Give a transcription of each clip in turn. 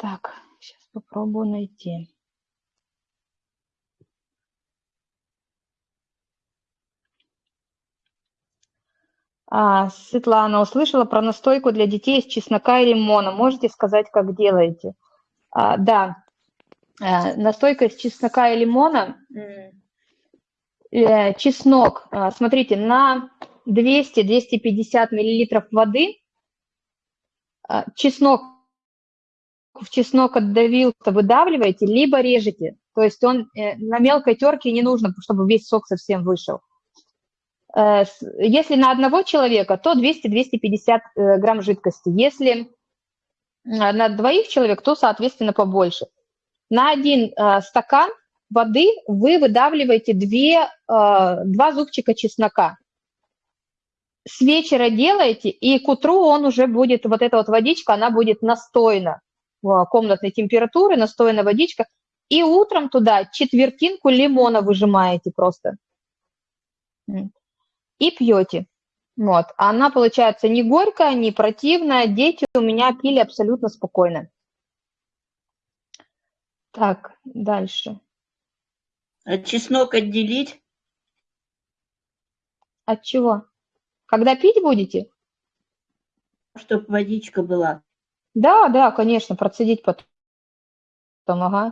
Так, сейчас попробую найти. А, Светлана, услышала про настойку для детей из чеснока и лимона. Можете сказать, как делаете? А, да, а, настойка из чеснока и лимона. Э, чеснок, а, смотрите, на 200-250 миллилитров воды а, чеснок в чеснок отдавил-то выдавливаете, либо режете. То есть он э, на мелкой терке не нужно, чтобы весь сок совсем вышел. Э, если на одного человека, то 200-250 э, грамм жидкости. Если на двоих человек, то, соответственно, побольше. На один стакан воды вы выдавливаете 2, 2 зубчика чеснока. С вечера делаете, и к утру он уже будет, вот эта вот водичка, она будет настойна комнатной температуры, настойная водичка. И утром туда четвертинку лимона выжимаете просто и пьете. Вот. Она получается не горькая, не противная. Дети у меня пили абсолютно спокойно. Так, дальше. А чеснок отделить? От чего? Когда пить будете? Чтобы водичка была. Да, да, конечно, процедить потом. Ага.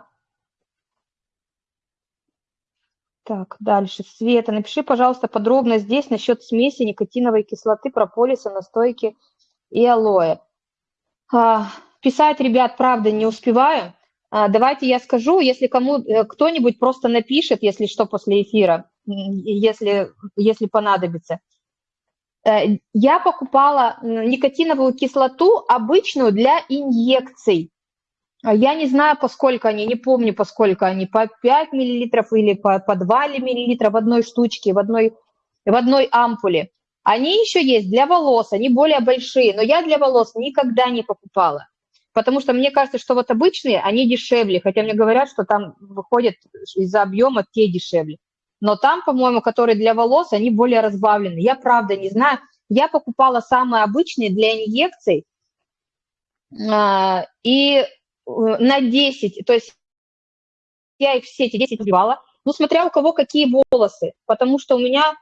Так, дальше. Света, напиши, пожалуйста, подробно здесь насчет смеси никотиновой кислоты, прополиса, настойки и алоэ. А, писать, ребят, правда, не успеваю. А, давайте я скажу, если кому э, кто-нибудь просто напишет, если что, после эфира, если, если понадобится. Э, я покупала никотиновую кислоту обычную для инъекций. А я не знаю, поскольку они, не помню, поскольку они, по 5 мл или по, по 2 мл в одной штучке, в одной, в одной ампуле. Они еще есть для волос, они более большие, но я для волос никогда не покупала. Потому что мне кажется, что вот обычные, они дешевле, хотя мне говорят, что там выходят из-за объема те дешевле. Но там, по-моему, которые для волос, они более разбавлены. Я правда не знаю. Я покупала самые обычные для инъекций, а, и Э, на 10, то есть я их все эти 10 убивала, ну, смотря у кого какие волосы, потому что у меня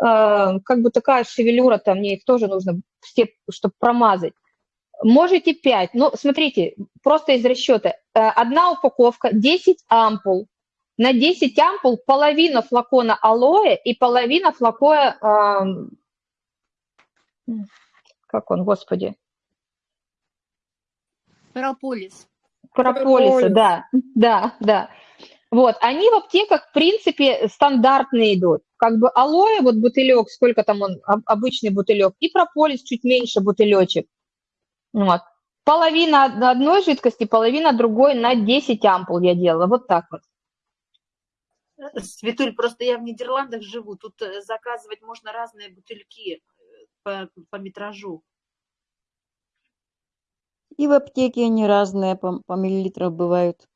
э, как бы такая шевелюра, там мне их тоже нужно все, чтобы промазать. Можете 5, ну, смотрите, просто из расчета. Э, одна упаковка, 10 ампул. На 10 ампул половина флакона алоэ и половина флакона, э, как он, господи? Прополис. Прополиса, да, да, да. Вот, они в аптеках, в принципе, стандартные идут. Как бы алоэ, вот бутылек, сколько там он, обычный бутылек, и прополис чуть меньше бутылечек. Вот. Половина одной жидкости, половина другой на 10 ампул я делала, вот так вот. Светуль, просто я в Нидерландах живу, тут э, заказывать можно разные бутыльки э, по, по метражу. И в аптеке они разные, по, по миллилитрам бывают.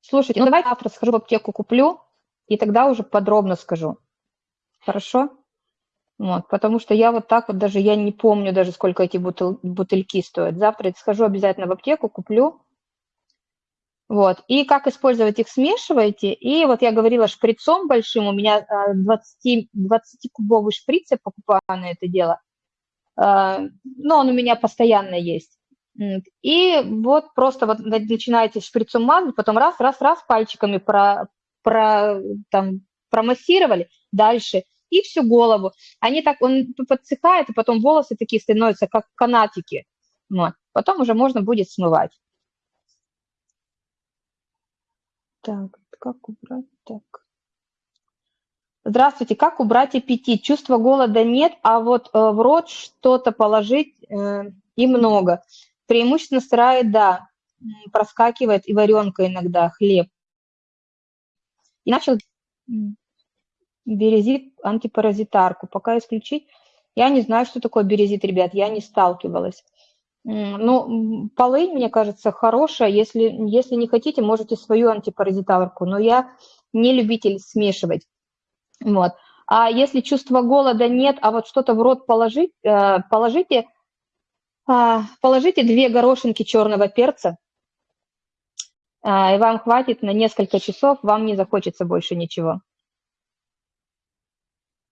Слушайте, ну давайте завтра схожу в аптеку, куплю, и тогда уже подробно скажу. Хорошо? Вот, потому что я вот так вот даже, я не помню даже, сколько эти бутыль, бутыльки стоят. Завтра схожу обязательно в аптеку, куплю. Вот, и как использовать их, смешиваете. И вот я говорила шприцом большим, у меня 20, 20-кубовый шприц я покупаю на это дело – а, но он у меня постоянно есть. И вот просто вот начинаете шприцом мазать, потом раз, раз, раз пальчиками про, про, там, промассировали, дальше, и всю голову. Они так, он подсыхает, и потом волосы такие становятся, как канатики. Вот. Потом уже можно будет смывать. Так, как убрать? Так. Здравствуйте, как убрать аппетит? Чувства голода нет, а вот э, в рот что-то положить э, и много. Преимущественно сырая еда, проскакивает и варенка иногда, хлеб. И начал березит антипаразитарку. Пока исключить, я не знаю, что такое березит, ребят, я не сталкивалась. Ну, полынь, мне кажется, хорошая. Если, если не хотите, можете свою антипаразитарку, но я не любитель смешивать. Вот. А если чувства голода нет, а вот что-то в рот положить, э, положите А, Положите две горошинки черного перца, а, и вам хватит на несколько часов, вам не захочется больше ничего.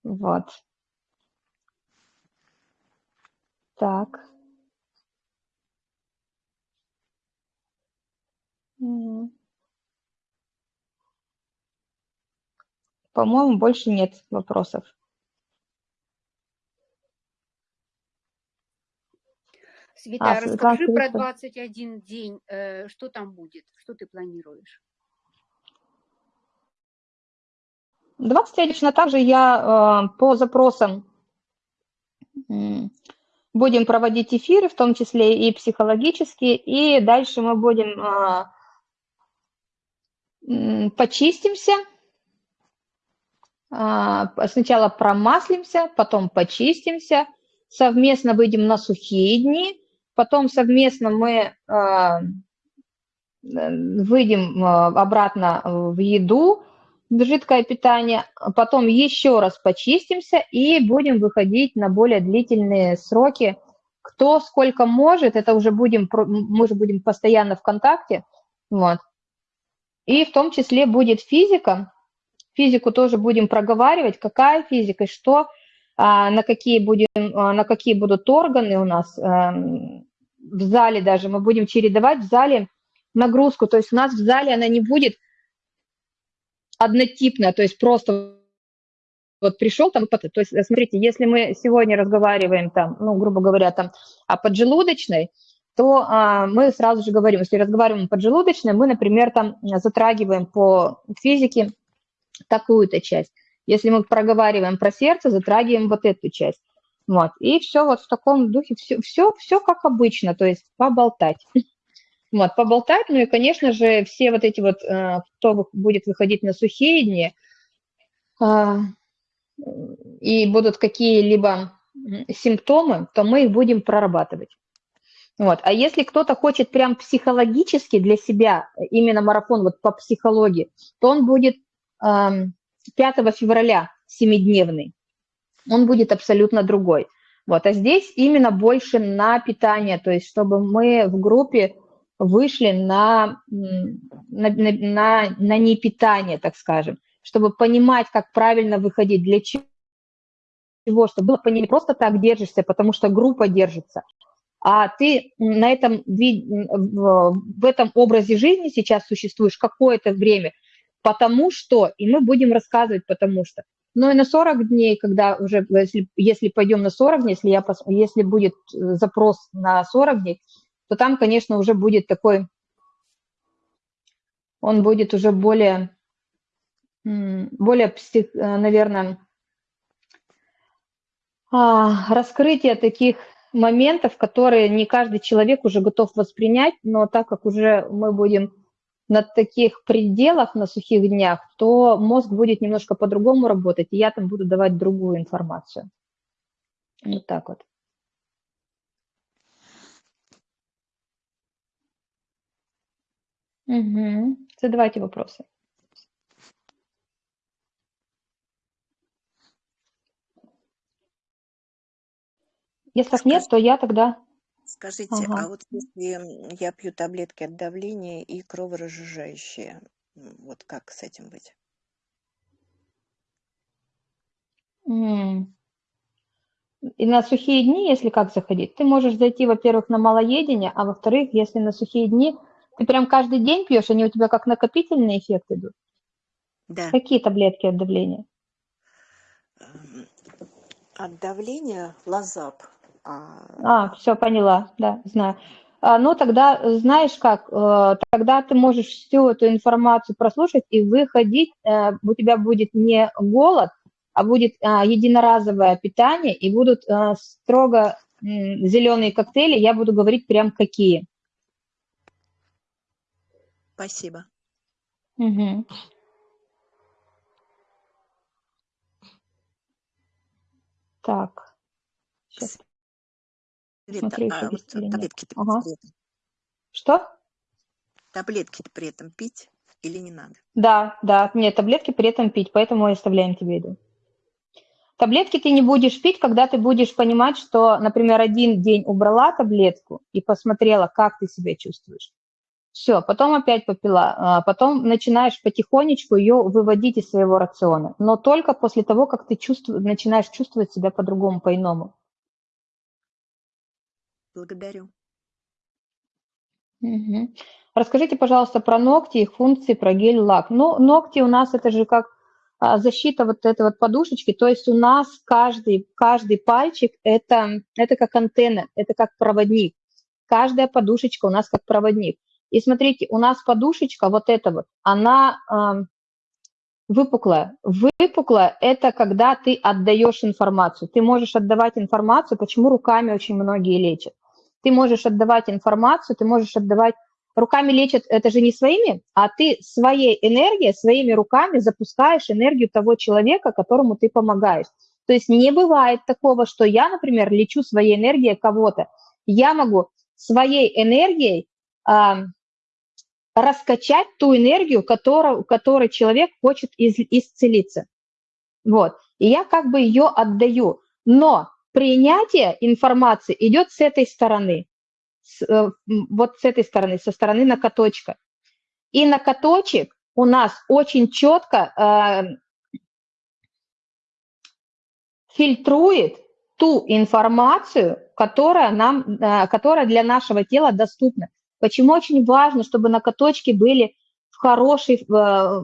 Вот. Так. М. По-моему, больше нет вопросов. Света, А, Светлана расскажи про Филиппова. 21 день, э, что там будет, что ты планируешь? 21 точно так же я э, по запросам м, будем проводить эфиры, в том числе и психологические, и дальше мы будем э, почистимся, а, сначала промаслимся, потом почистимся, совместно выйдем на сухие дни, потом совместно мы а, выйдем а, обратно в еду, в жидкое питание, потом еще раз почистимся и будем выходить на более длительные сроки. Кто сколько может, это уже будем, мы же будем постоянно в контакте, вот. И в том числе будет физика, физику тоже будем проговаривать, какая физика, и что, а, на какие, будем, а, на какие будут органы у нас эм, в зале даже. Мы будем чередовать в зале нагрузку, то есть у нас в зале она не будет однотипная, то есть просто вот пришел там, то есть смотрите, если мы сегодня разговариваем там, ну, грубо говоря, там о поджелудочной, то а, мы сразу же говорим, если разговариваем поджелудочной, мы, например, там затрагиваем по физике такую-то часть. Если мы проговариваем про сердце, затрагиваем вот эту часть. Вот. И все вот в таком духе, все, все, все как обычно, то есть поболтать. Вот, поболтать, ну и, конечно же, все вот эти вот, э, кто будет выходить на сухие дни, а, и будут какие-либо симптомы, то мы их будем прорабатывать. Вот. А если кто-то хочет прям психологически для себя, э, именно марафон вот по психологии, то он будет ам, 5 февраля, семидневный. Он будет абсолютно другой. Вот. А здесь именно больше на питание, то есть чтобы мы в группе вышли на, на, на, на, на непитание, так скажем, чтобы понимать, как правильно выходить, для чего, чтобы было понимание, просто так держишься, потому что группа держится, а ты на этом, в этом образе жизни сейчас существуешь какое-то время, потому что, и мы будем рассказывать потому что. Но и на 40 дней, когда уже, если, если пойдем на 40 дней, если, я, если будет э, запрос на 40 дней, то там, конечно, уже будет такой, он будет уже более, более, э, наверное, а, раскрытие таких моментов, которые не каждый человек уже готов воспринять, но так как уже мы будем на таких пределах, на сухих днях, то мозг будет немножко по-другому работать, и я там буду давать другую информацию. Вот так вот. Угу. Задавайте вопросы. Если так нет, то я тогда... Скажите, Ага. а вот если я пью таблетки от давления и кроворазжижающие, вот как с этим быть? И на сухие дни, если как заходить, ты можешь зайти, во-первых, на малоедение, а во-вторых, если на сухие дни, ты прям каждый день пьешь, они у тебя как накопительный эффект идут. Да. Какие таблетки от давления? Эм, От давления лазап. А, А, все, поняла, да, знаю. А, ну, тогда, э, знаешь как, э, тогда ты можешь всю эту информацию прослушать и выходить, э, у тебя будет не голод, а будет а, единоразовое питание, и будут а, строго зеленые коктейли, я буду говорить прям какие. Спасибо. Мгм. Так, сейчас Еще а вот таблетки-то Ага. Что? таблетки при этом пить или не надо? Да, да, нет, таблетки при этом пить, поэтому и оставляем тебе еду. Таблетки ты не будешь пить, когда ты будешь понимать, что, например, один день убрала таблетку и посмотрела, как ты себя чувствуешь. Все, потом опять попила, а потом начинаешь потихонечку ее выводить из своего рациона, но только после того, как ты чувствуешь, начинаешь чувствовать себя по-другому, по-иному. Благодарю. Мгм. Расскажите, пожалуйста, про ногти, их функции, про гель-лак. Ну, ногти у нас это же как а, защита вот этой вот подушечки, то есть у нас каждый, каждый пальчик это, это как антенна, это как проводник. Каждая подушечка у нас как проводник. И смотрите, у нас подушечка вот эта вот, она а, выпуклая. Выпуклая – это когда ты отдаешь информацию. Ты можешь отдавать информацию, почему руками очень многие лечат. Ты можешь отдавать информацию, ты можешь отдавать руками лечат, это же не своими, а ты своей энергией, своими руками запускаешь энергию того человека, которому ты помогаешь. То есть не бывает такого, что я, например, лечу своей энергией кого-то. Я могу своей энергией а, раскачать ту энергию, которую, которой человек хочет из, исцелиться. Вот. И я как бы ее отдаю. Но принятие информации идет с этой стороны с, э, вот с этой стороны, со стороны накоточка. И накоточек у нас очень четко э, фильтрует ту информацию, которая, нам, э, которая для нашего тела доступна. Почему очень важно, чтобы накоточки были в хорошей, э,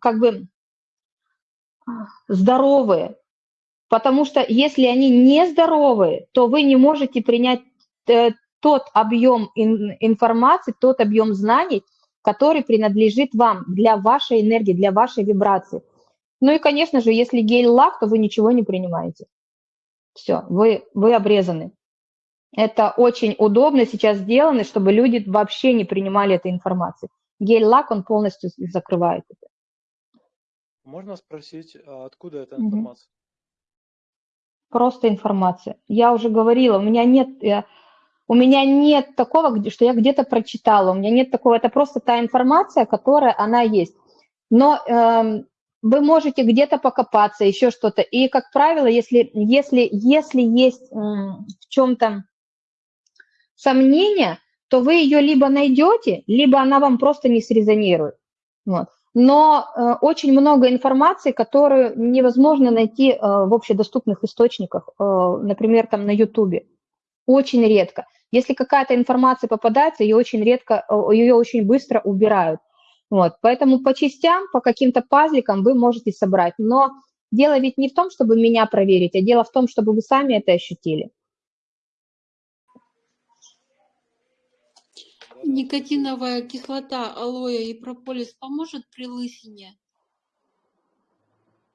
как бы здоровые. Потому что если они не здоровые, то вы не можете принять Э, тот объем информации, тот объем знаний, который принадлежит вам для вашей энергии, для вашей вибрации. Ну и, конечно же, если гель-лак, то вы ничего не принимаете. Все, вы, вы обрезаны. Это очень удобно сейчас сделано, чтобы люди вообще не принимали этой информации. Гель-лак, он полностью закрывает это. Можно спросить, а откуда эта информация? Просто информация. Я уже говорила, у меня нет... У меня нет такого, что я где-то прочитала, у меня нет такого, это просто та информация, которая она есть. Но э, вы можете где-то покопаться, еще что-то. И, как правило, если, если, если есть э, в чем-то сомнение, то вы ее либо найдете, либо она вам просто не срезонирует. Вот. Но э, очень много информации, которую невозможно найти э, в общедоступных источниках, э, например, там на YouTube. Очень редко. Если какая-то информация попадается, ее очень редко, ее очень быстро убирают. Вот, поэтому по частям, по каким-то пазликам вы можете собрать. Но дело ведь не в том, чтобы меня проверить, а дело в том, чтобы вы сами это ощутили. Никотиновая кислота, алоэ и прополис поможет при лысине?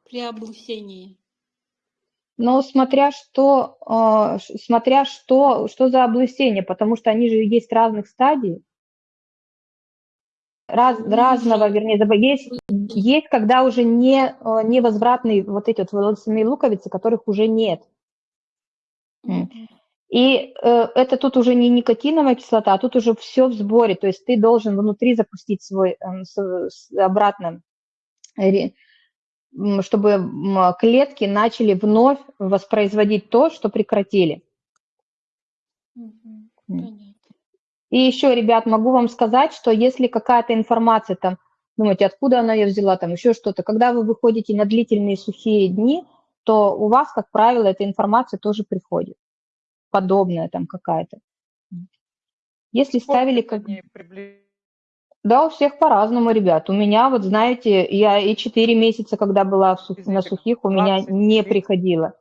При облысении? Но смотря что, э, смотря что, что за облысение, потому что они же есть разных стадий. Раз, разного, вернее, есть, есть, когда уже не, э, невозвратные вот эти вот волосяные луковицы, которых уже нет. И э, это тут уже не никотиновая кислота, а тут уже все в сборе, то есть ты должен внутри запустить свой э, обратно чтобы клетки начали вновь воспроизводить то, что прекратили. И еще, ребят, могу вам сказать, что если какая-то информация там, думаете, откуда она ее взяла, там еще что-то, когда вы выходите на длительные сухие дни, то у вас, как правило, эта информация тоже приходит, подобная там какая-то. Если ставили... Как... Да, у всех по-разному, ребят. У меня, вот знаете, я и 4 месяца, когда была сух... на сухих, у меня не приходило.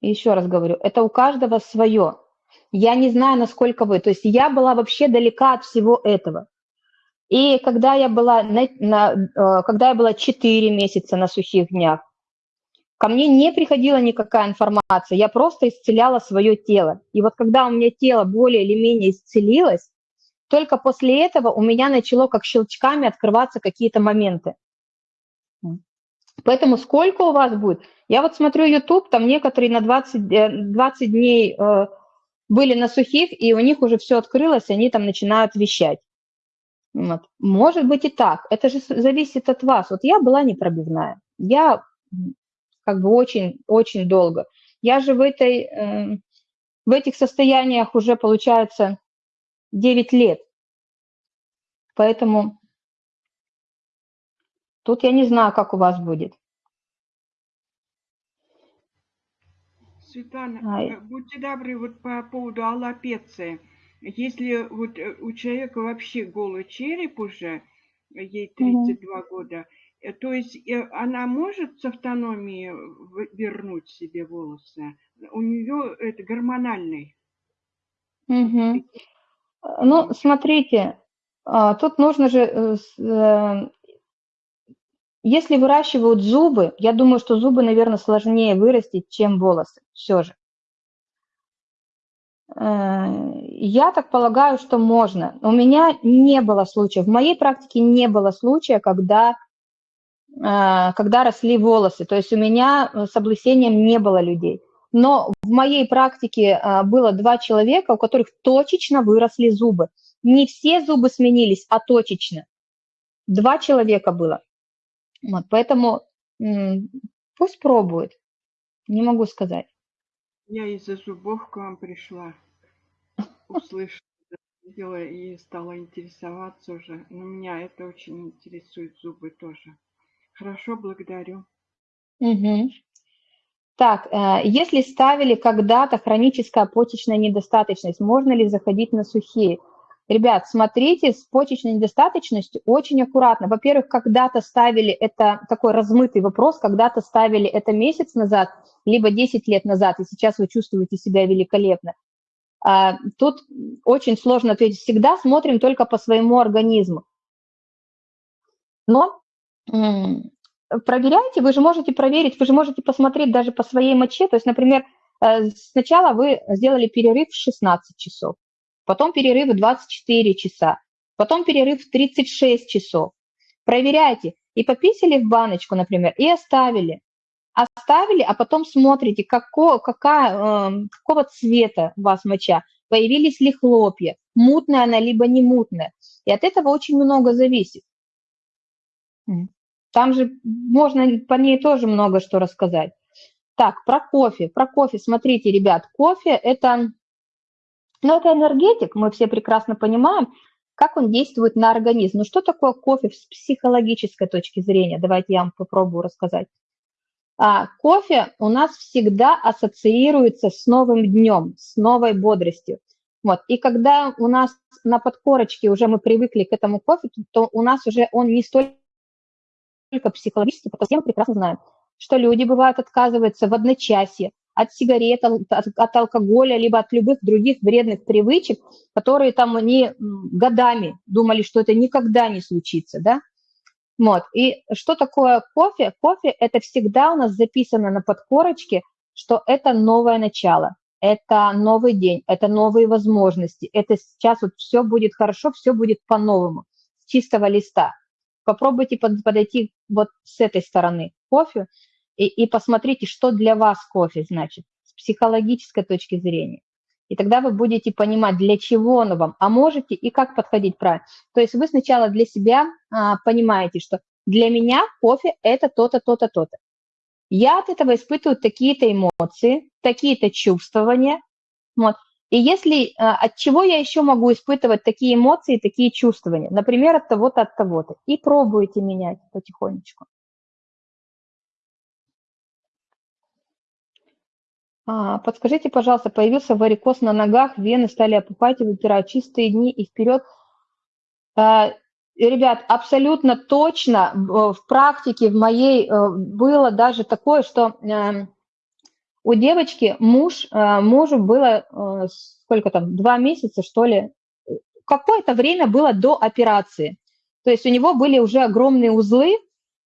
Еще раз говорю, это у каждого свое. Я не знаю, насколько вы. То есть я была вообще далека от всего этого. И когда я была, на, на, э, когда я была 4 месяца на сухих днях, ко мне не приходила никакая информация, я просто исцеляла свое тело. И вот когда у меня тело более или менее исцелилось, только после этого у меня начало как щелчками открываться какие-то моменты. Поэтому сколько у вас будет? Я вот смотрю YouTube, там некоторые на 20, 20 э, дней э, были на сухих, и у них уже все открылось, они там начинают вещать. Вот. Может быть и так. Это же зависит от вас. Вот я была непробивная. Я как бы очень-очень долго. Я же в, этой, э, в этих состояниях уже, получается, 9 лет. Поэтому тут я не знаю, как у вас будет. Светлана, А, будьте добры, вот по поводу аллопеции. Если вот э, у человека вообще голый череп уже, ей Мгм. 32 года, э, то есть э, она может с автономией в- вернуть себе волосы? У нее это гормональный. Мгм. Ну, смотрите, а, тут нужно же, э, э, если выращивают зубы, я думаю, что зубы, наверное, сложнее вырастить, чем волосы, все же. Э, Я так полагаю, что можно. У меня не было случая, в моей практике не было случая, когда, э, когда росли волосы. То есть у меня э, с облысением не было людей. Но в моей практике а, было два человека, у которых точечно выросли зубы. Не все зубы сменились, а точечно. Два человека было. Вот, поэтому пусть пробует. Не могу сказать. Я из-за зубов к вам пришла, услышала, видела и стала интересоваться уже. Но меня это очень интересует, зубы тоже. Хорошо, благодарю. Мгм. Так, э, если ставили когда-то хроническая почечная недостаточность, можно ли заходить на сухие? Ребят, смотрите с почечной недостаточностью очень аккуратно. Во-первых, когда-то ставили, это такой размытый вопрос, когда-то ставили это месяц назад, либо 10 лет назад, и сейчас вы чувствуете себя великолепно. А, Тут очень сложно ответить. Всегда смотрим только по своему организму. Но проверяйте, вы же можете проверить, вы же можете посмотреть даже по своей моче. То есть, например, э, сначала вы сделали перерыв в 16 часов, потом перерыв в 24 часа, потом перерыв в 36 часов. Проверяйте. И пописали в баночку, например, и оставили. Оставили, а потом смотрите, како, какая, э, какого цвета у вас моча, появились ли хлопья, мутная она, либо не мутная. И от этого очень много зависит. Там же можно по ней тоже много что рассказать. Так, про кофе. Про кофе. Смотрите, ребят, кофе – это, ну, это энергетик, мы все прекрасно понимаем, как он действует на организм. Ну, что такое кофе с психологической точки зрения? Давайте я вам попробую рассказать. А, кофе у нас всегда ассоциируется с новым днем, с новой бодростью. Вот. И когда у нас на подкорочке уже мы привыкли к этому кофе, то у нас уже он не столько психологически, потому что мы прекрасно знаем, что люди, бывают, отказываются в одночасье от сигарет, от, от алкоголя, либо от любых других вредных привычек, которые там они годами думали, что это никогда не случится, да? Вот. И что такое кофе? Кофе – это всегда у нас записано на подкорочке, что это новое начало, это новый день, это новые возможности, это сейчас вот все будет хорошо, все будет по-новому, с чистого листа. Попробуйте подойти вот с этой стороны кофе и, и посмотрите, что для вас кофе значит с психологической точки зрения. И тогда вы будете понимать, для чего оно вам, а можете и как подходить правильно. То есть вы сначала для себя а, понимаете, что для меня кофе – это то-то, то-то, то-то. Я от этого испытываю такие-то эмоции, такие-то чувствования. Вот. И если а, от чего я еще могу испытывать такие эмоции, такие чувствования, например, от того-то, от того-то, и пробуйте менять потихонечку. А, подскажите, пожалуйста, появился варикоз на ногах, вены стали опухать и выпирать чистые дни и вперед. А, ребят, абсолютно точно в практике в моей было даже такое, что у девочки муж, мужу было сколько там, два месяца, что ли, какое-то время было до операции. То есть у него были уже огромные узлы,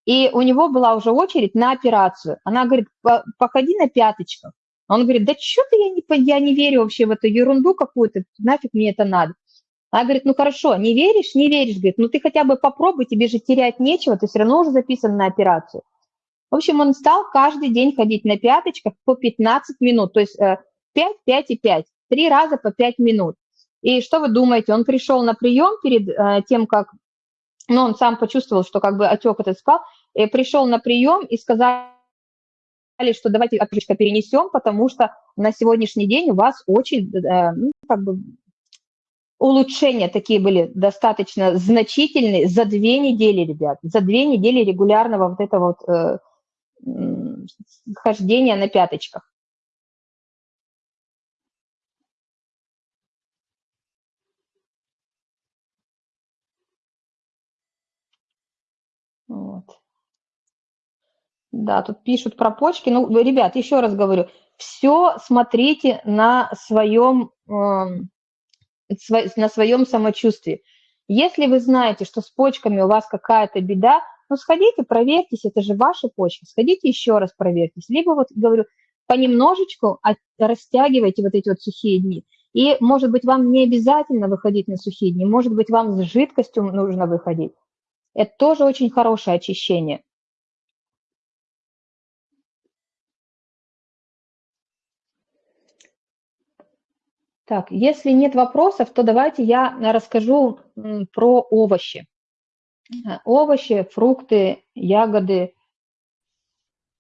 и у него была уже очередь на операцию. Она говорит, походи на пяточках. Он говорит, да что-то я не, я не верю вообще в эту ерунду какую-то, нафиг мне это надо. Она говорит, ну хорошо, не веришь, не веришь, говорит, ну ты хотя бы попробуй, тебе же терять нечего, ты все равно уже записан на операцию. В общем, он стал каждый день ходить на пяточках по 15 минут, то есть 5, 5 и 5, три раза по 5 минут. И что вы думаете, он пришел на прием перед тем, как, ну, он сам почувствовал, что как бы отек этот спал, и пришел на прием и сказал, что давайте окошечко перенесем, потому что на сегодняшний день у вас очень, э, ну, как бы, улучшения такие были достаточно значительные за две недели, ребят, за две недели регулярного вот этого вот э, хождения на пяточках. Вот. Да, тут пишут про почки. Ну, ребят, еще раз говорю, все смотрите на своем, эм, на своем самочувствии. Если вы знаете, что с почками у вас какая-то беда, ну, сходите, проверьтесь, это же ваши почки, сходите еще раз проверьтесь. Либо, вот, говорю, понемножечку растягивайте вот эти вот сухие дни. И, может быть, вам не обязательно выходить на сухие дни, может быть, вам с жидкостью нужно выходить. Это тоже очень хорошее очищение. Так, если нет вопросов, то давайте я расскажу про овощи. Овощи, фрукты, ягоды,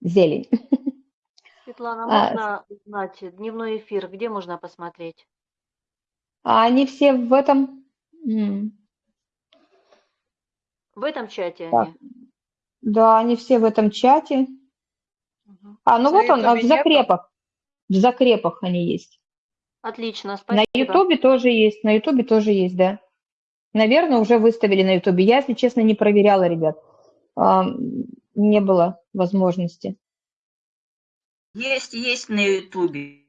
зелень. Светлана, А, можно узнать дневной эфир, где можно посмотреть? А они все в этом... В этом чате Так, они? да, они все в этом чате. Мгм. А, ну На вот он, а, в закрепах. В закрепах они есть. Отлично, На спасибо. Ютубе тоже есть, на Ютубе тоже есть, да. Наверное, уже выставили на Ютубе. Я, если честно, не проверяла, ребят. А, Не было возможности. Есть, есть на Ютубе.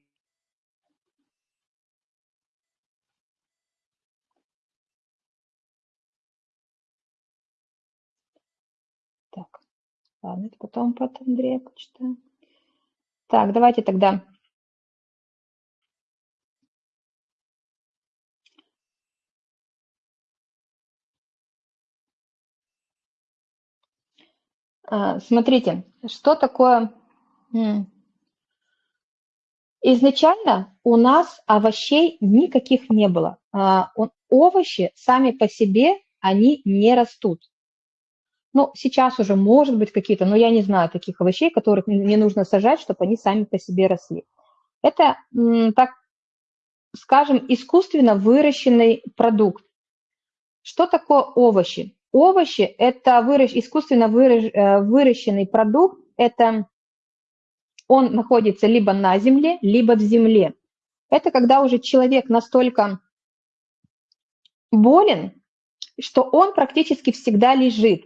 Так, ладно, это потом под Андрея почитаю. Так, давайте тогда. Смотрите, что такое... Изначально у нас овощей никаких не было. А, Овощи сами по себе, они не растут. Ну, сейчас уже может быть какие-то, но я не знаю таких овощей, которых не нужно сажать, чтобы они сами по себе росли. Это, так скажем, искусственно выращенный продукт. Что такое овощи? Овощи– это выращ- искусственно выращ- э, выращенный продукт, это он находится либо на земле, либо в земле. Это когда уже человек настолько болен, что он практически всегда лежит.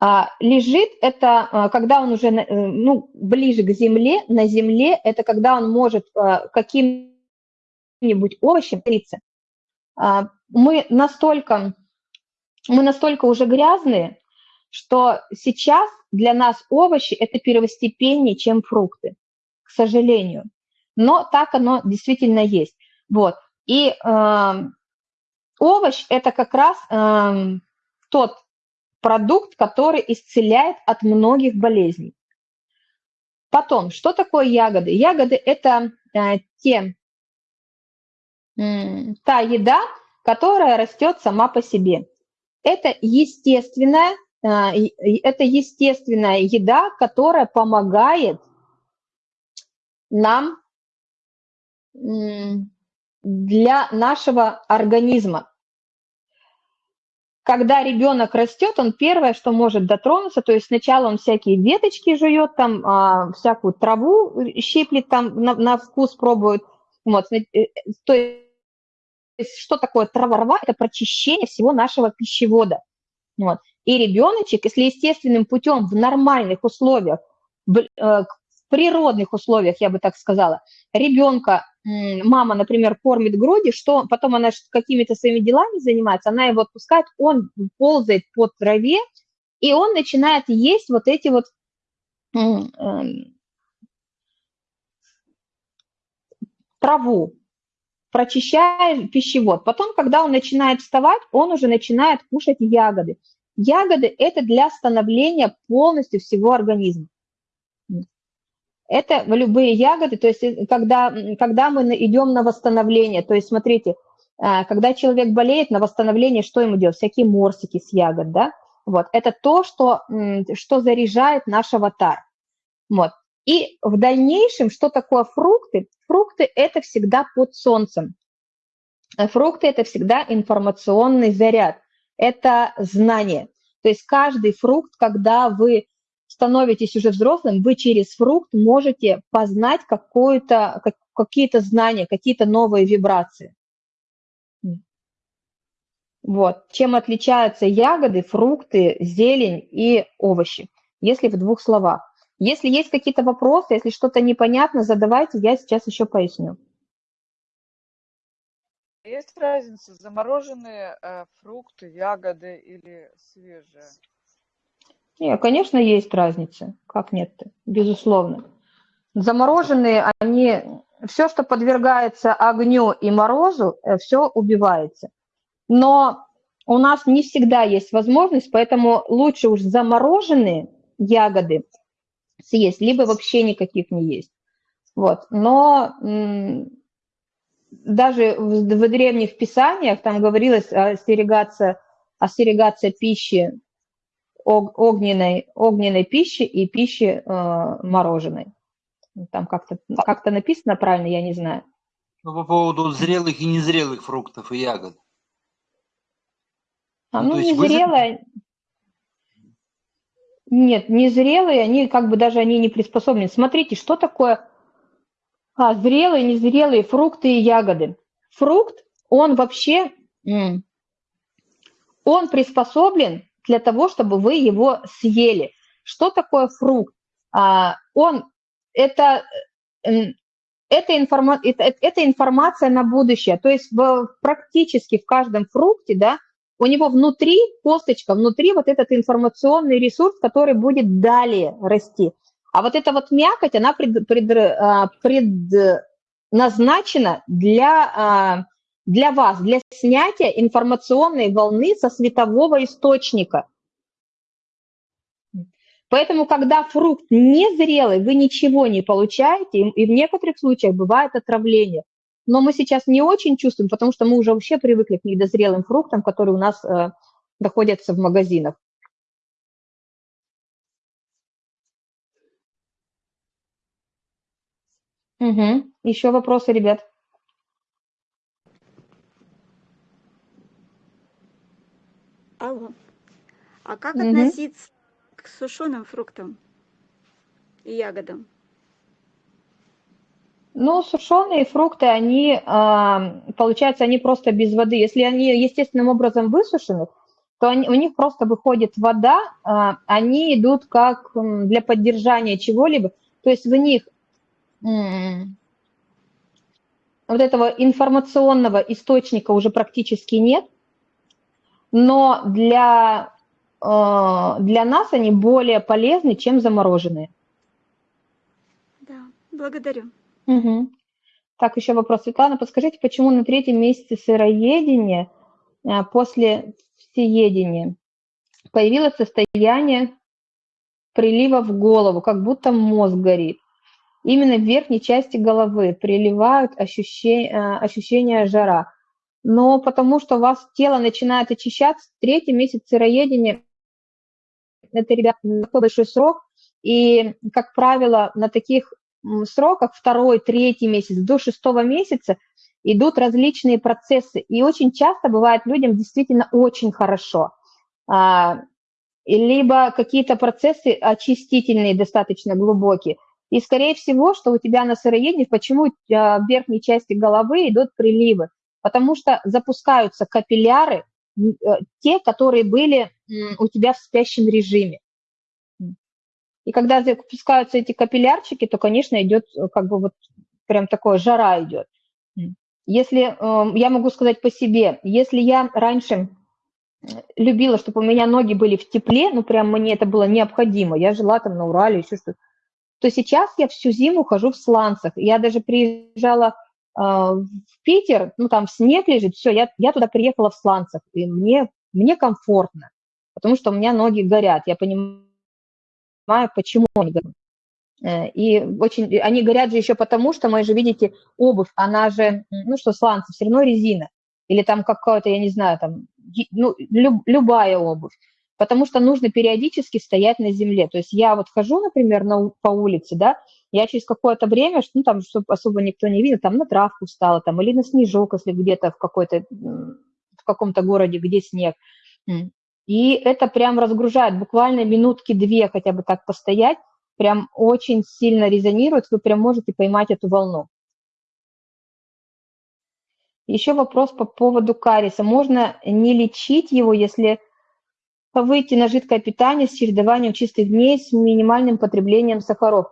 А, лежит – это а, когда он уже э, ну, ближе к земле, на земле – это когда он может каким-нибудь овощем. А, Мы настолько, мы настолько уже грязные, что сейчас для нас овощи – это первостепеннее, чем фрукты, к сожалению. Но так оно действительно есть. Вот. И эм, овощ – это как раз эм, тот продукт, который исцеляет от многих болезней. Потом, что такое ягоды? Ягоды – это э, те, м, та еда, которая растет сама по себе. Это естественная, и это естественная еда, которая помогает нам для нашего организма. Когда ребенок растет, он первое, что может дотронуться, то есть сначала он всякие веточки жует, там а, всякую траву щиплет, там на, на вкус пробует. Вот, э, то есть что такое трава-рва? Это прочищение всего нашего пищевода. Вот. И ребеночек, если естественным путем в нормальных условиях, э, в природных условиях, я бы так сказала, ребенка, мама, например, кормит груди, что потом она какими-то своими делами занимается, она его отпускает, он ползает по траве, и он начинает есть вот эти вот эм, траву, прочищая пищевод. Потом, когда он начинает вставать, он уже начинает кушать ягоды. Ягоды – это для становления полностью всего организма. Это любые ягоды, то есть э, когда, когда мы идем на восстановление, то есть смотрите, а, когда человек болеет, на восстановление что ему делать? Всякие морсики с ягод, да? Вот, это то, что, что заряжает наш аватар. Вот. И в дальнейшем, что такое фрукты? Фрукты – это всегда под солнцем. Фрукты – это всегда информационный заряд, это знание. То есть каждый фрукт, когда вы становитесь уже взрослым, вы через фрукт можете познать какие-то знания, какие-то новые вибрации. Вот. Чем отличаются ягоды, фрукты, зелень и овощи, если в двух словах. Если есть какие-то вопросы, если что-то непонятно, задавайте, я сейчас еще поясню. Есть разница, замороженные э, фрукты, ягоды или свежие? Нет, конечно, есть разница. Как нет-то? Безусловно. Замороженные, они, все, что подвергается огню и морозу, э, все убивается. Но у нас не всегда есть возможность, поэтому лучше уж замороженные ягоды съесть, либо вообще никаких не есть. Вот. Но даже в, в древних писаниях там говорилось остерегаться, остерегаться пищи огненной, огненной пищи и пищи э, мороженой. Там как-то как написано правильно, я не знаю. Ну, по поводу зрелых и незрелых фруктов и ягод. А, ну, ну незрелые... Вы... Нет, незрелые, они как бы даже они не приспособлены. Смотрите, что такое а, зрелые, незрелые фрукты и ягоды. Фрукт, он вообще, он приспособлен для того, чтобы вы его съели. Что такое фрукт? А, он, это, это, информа, это, это информация на будущее. То есть в, практически в каждом фрукте, да, у него внутри, косточка, внутри вот этот информационный ресурс, который будет далее расти. А вот эта вот мякоть, она пред, пред, а, предназначена для, а, для вас, для снятия информационной волны со светового источника. Поэтому, когда фрукт незрелый, вы ничего не получаете, и в некоторых случаях бывает отравление. Но мы сейчас не очень чувствуем, потому что мы уже вообще привыкли к недозрелым фруктам, которые у нас э, находятся в магазинах. Угу. Еще вопросы, ребят? Алло. А как Угу. относиться к сушеным фруктам и ягодам? Ну, сушеные фрукты, они, а, получается, они просто без воды. Если они естественным образом высушены, то они, у них просто выходит вода, а, они идут как для поддержания чего-либо. То есть в них вот этого информационного источника уже практически нет, но для, э, для нас они более полезны, чем замороженные. Да, благодарю. Угу. Так, еще вопрос. Светлана, подскажите, почему на третьем месяце сыроедения э, после всеедения появилось состояние прилива в голову, как будто мозг горит? Именно в верхней части головы приливают ощущения, э, ощущения жара. Но потому что у вас тело начинает очищаться, третий месяц сыроедения, это, ребята, такой большой срок, и, как правило, на таких сроках, второй, третий месяц, до шестого месяца идут различные процессы. И очень часто бывает людям действительно очень хорошо. А, либо какие-то процессы очистительные достаточно глубокие. И, скорее всего, что у тебя на сыроедении, почему а, в верхней части головы идут приливы? Потому что запускаются капилляры, э, те, которые были у тебя в спящем режиме. И когда запускаются эти капиллярчики, то, конечно, идет э, как бы вот прям такое жара идет. Если, эм, я могу сказать по себе, если я раньше любила, чтобы у меня ноги были в тепле, ну прям мне это было необходимо, я жила там на Урале, еще что-то, то сейчас я всю зиму хожу в сланцах. Я даже приезжала э, в Питер, ну там снег лежит, все, я, я туда приехала в сланцах, и мне, мне комфортно, потому что у меня ноги горят. Я понимаю, почему они горят. Э, и очень, они горят же еще потому, что мы же, видите, обувь, она же, ну что, сланцы, все равно резина. Или там какая-то, я не знаю, там, ну, люб, любая обувь. потому что нужно периодически стоять на земле. То есть я вот хожу, например, на, по улице, да, я через какое-то время, ну, там, чтобы особо никто не видел, там на травку встала, там, или на снежок, если где-то в какой-то, в каком-то городе, где снег. И это прям разгружает, буквально минутки две хотя бы так постоять, прям очень сильно резонирует, вы прям можете поймать эту волну. Еще вопрос по поводу кариеса. Можно не лечить его, если выйти на жидкое питание с чередованием чистых дней с минимальным потреблением сахаров?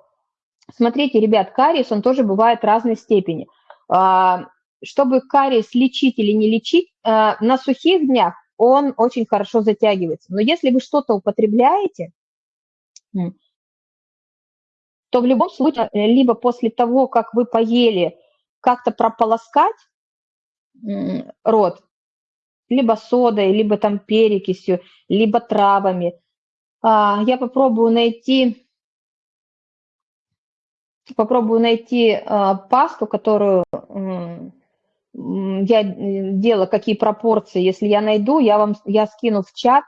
Смотрите, ребят, кариес, он тоже бывает разной степени. А, чтобы кариес лечить или не лечить, а, на сухих днях он очень хорошо затягивается. Но если вы что-то употребляете, то в любом случае, либо после того, как вы поели, как-то прополоскать рот, либо содой, либо там перекисью, либо травами. А, я попробую найти, попробую найти а, пасту, которую я делала, какие пропорции. Если я найду, я вам я скину в чат.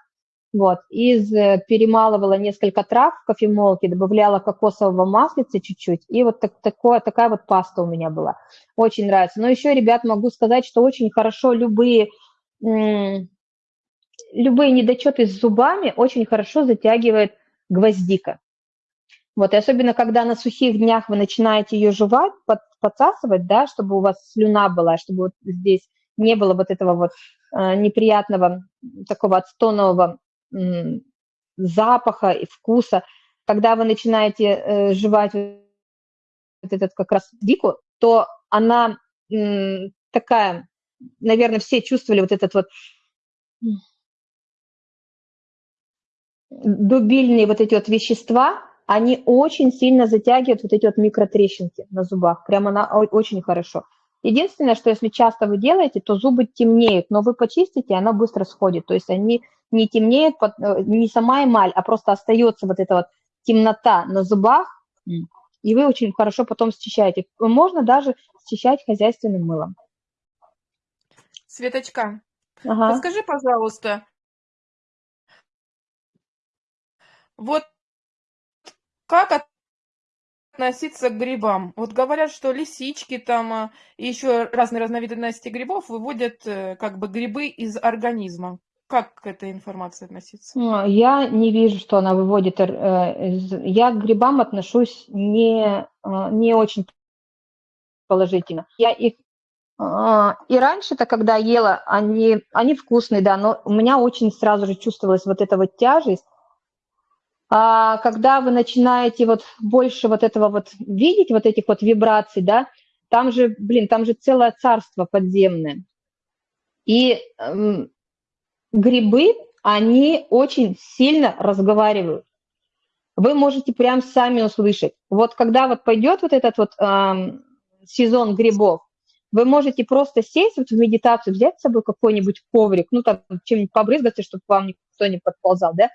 Вот, из э, перемалывала несколько трав в кофемолке, добавляла кокосового маслица чуть-чуть, и вот так, такое, такая вот паста у меня была. Очень нравится. Но еще, ребят, могу сказать, что очень хорошо любые, любые недочеты с зубами очень хорошо затягивает гвоздика. Вот, и особенно, когда на сухих днях вы начинаете ее жевать, под, подсасывать, да, чтобы у вас слюна была, чтобы вот здесь не было вот этого вот э, неприятного такого отстонового запаха и вкуса. Когда вы начинаете э, жевать вот этот как раз дику, то она такая, наверное, все чувствовали вот этот вот дубильные вот эти вот вещества, они очень сильно затягивают вот эти вот микротрещинки на зубах. Прямо она очень хорошо. Единственное, что если часто вы делаете, то зубы темнеют, но вы почистите, и она быстро сходит. То есть они не темнеют, э, не сама эмаль, а просто остается вот эта вот темнота на зубах, и вы очень хорошо потом счищаете. Можно даже счищать хозяйственным мылом. Светочка, ага. подскажи, пожалуйста, вот как относиться к грибам? Вот говорят, что лисички там а, и еще разные разновидности грибов выводят э, как бы грибы из организма. Как к этой информации относиться? А, я не вижу, что она выводит. Э, я к грибам отношусь не, а, не очень положительно. Я их и раньше-то, когда ела, они, они вкусные, да, но у меня очень сразу же чувствовалась вот эта вот тяжесть, а когда вы начинаете вот больше вот этого вот видеть, вот этих вот вибраций, да, там же, блин, там же целое царство подземное. И эм, грибы, они очень сильно разговаривают. Вы можете прям сами услышать. Вот когда вот пойдет вот этот вот эм, сезон грибов, вы можете просто сесть вот в медитацию, взять с собой какой-нибудь коврик, ну там чем-нибудь побрызгаться, чтобы вам никто не подползал, да,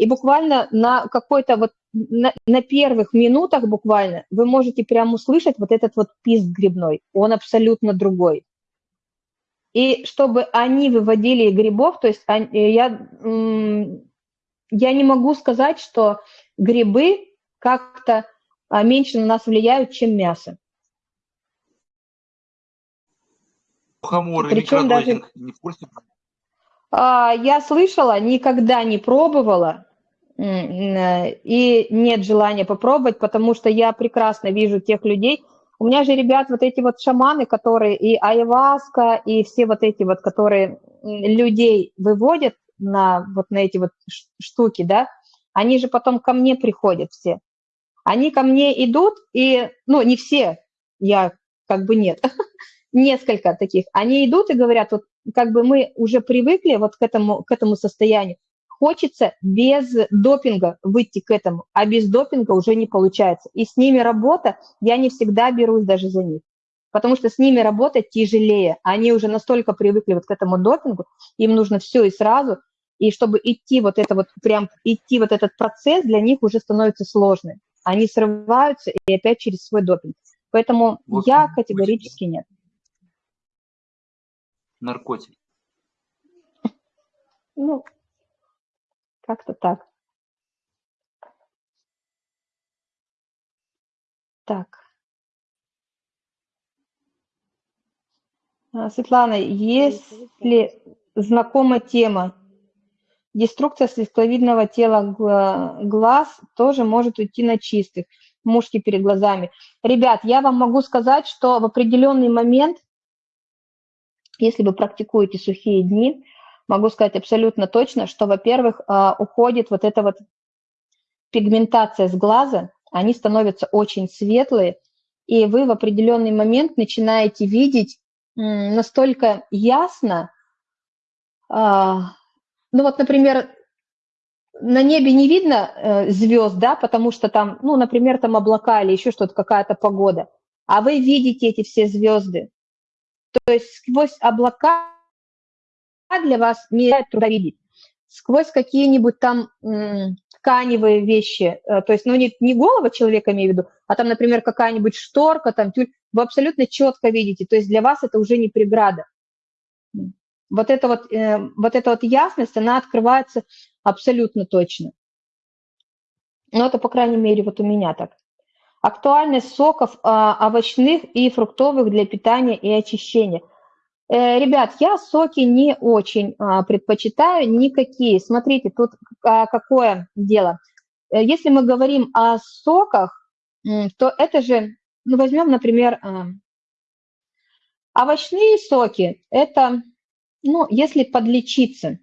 и буквально на какой-то вот, на, на первых минутах буквально вы можете прямо услышать вот этот вот писк грибной, он абсолютно другой. И чтобы они выводили грибов, то есть я, я не могу сказать, что грибы как-то а, меньше на нас влияют, чем мясо. Мухоморы, Причем даже... не в курсе? А, я слышала, никогда не пробовала, и нет желания попробовать, потому что я прекрасно вижу тех людей. У меня же, ребят, вот эти вот шаманы, которые и айваска, и все вот эти вот, которые людей выводят на вот на эти вот штуки, да, они же потом ко мне приходят все. Они ко мне идут, и, ну, не все, я как бы нет, несколько таких. Они идут и говорят, вот как бы мы уже привыкли вот к этому, к этому состоянию, Хочется без допинга выйти к этому, а без допинга уже не получается. И с ними работа, я не всегда берусь даже за них, потому что с ними работать тяжелее. Они уже настолько привыкли вот к этому допингу, им нужно все и сразу, и чтобы идти вот это вот, прям идти вот этот процесс для них уже становится сложным. Они срываются и опять через свой допинг. Поэтому вот я категорически нет. Наркотик. Ну, Как-то так. Так. А, Светлана, если знакома тема, деструкция светловидного тела гла- глаз тоже может уйти на чистых, мушки перед глазами. Ребят, я вам могу сказать, что в определенный момент, если вы практикуете сухие дни, могу сказать абсолютно точно, что, во-первых, а, уходит вот эта вот пигментация с глаза, они становятся очень светлые, и вы в определенный момент начинаете видеть настолько ясно, а, ну вот, например, на небе не видно э, звезд, да, потому что там, ну, например, там облака или еще что-то, какая-то погода, а вы видите эти все звезды. То есть сквозь облака для вас не труда видеть. Сквозь какие-нибудь там тканевые вещи, э, то есть, ну, не, не голова человека, имею в виду, а там, например, какая-нибудь шторка, там, тюль, вы абсолютно четко видите, то есть для вас это уже не преграда. Вот эта вот, э, вот эта вот ясность, она открывается абсолютно точно. Ну, это, по крайней мере, вот у меня так. Актуальность соков а, овощных и фруктовых для питания и очищения. Э, ребят, я соки не очень а, предпочитаю, никакие. Смотрите, тут а, какое дело. Э, если мы говорим о соках, то это же, ну, возьмем, например, а, овощные соки. Это, ну, если подлечиться,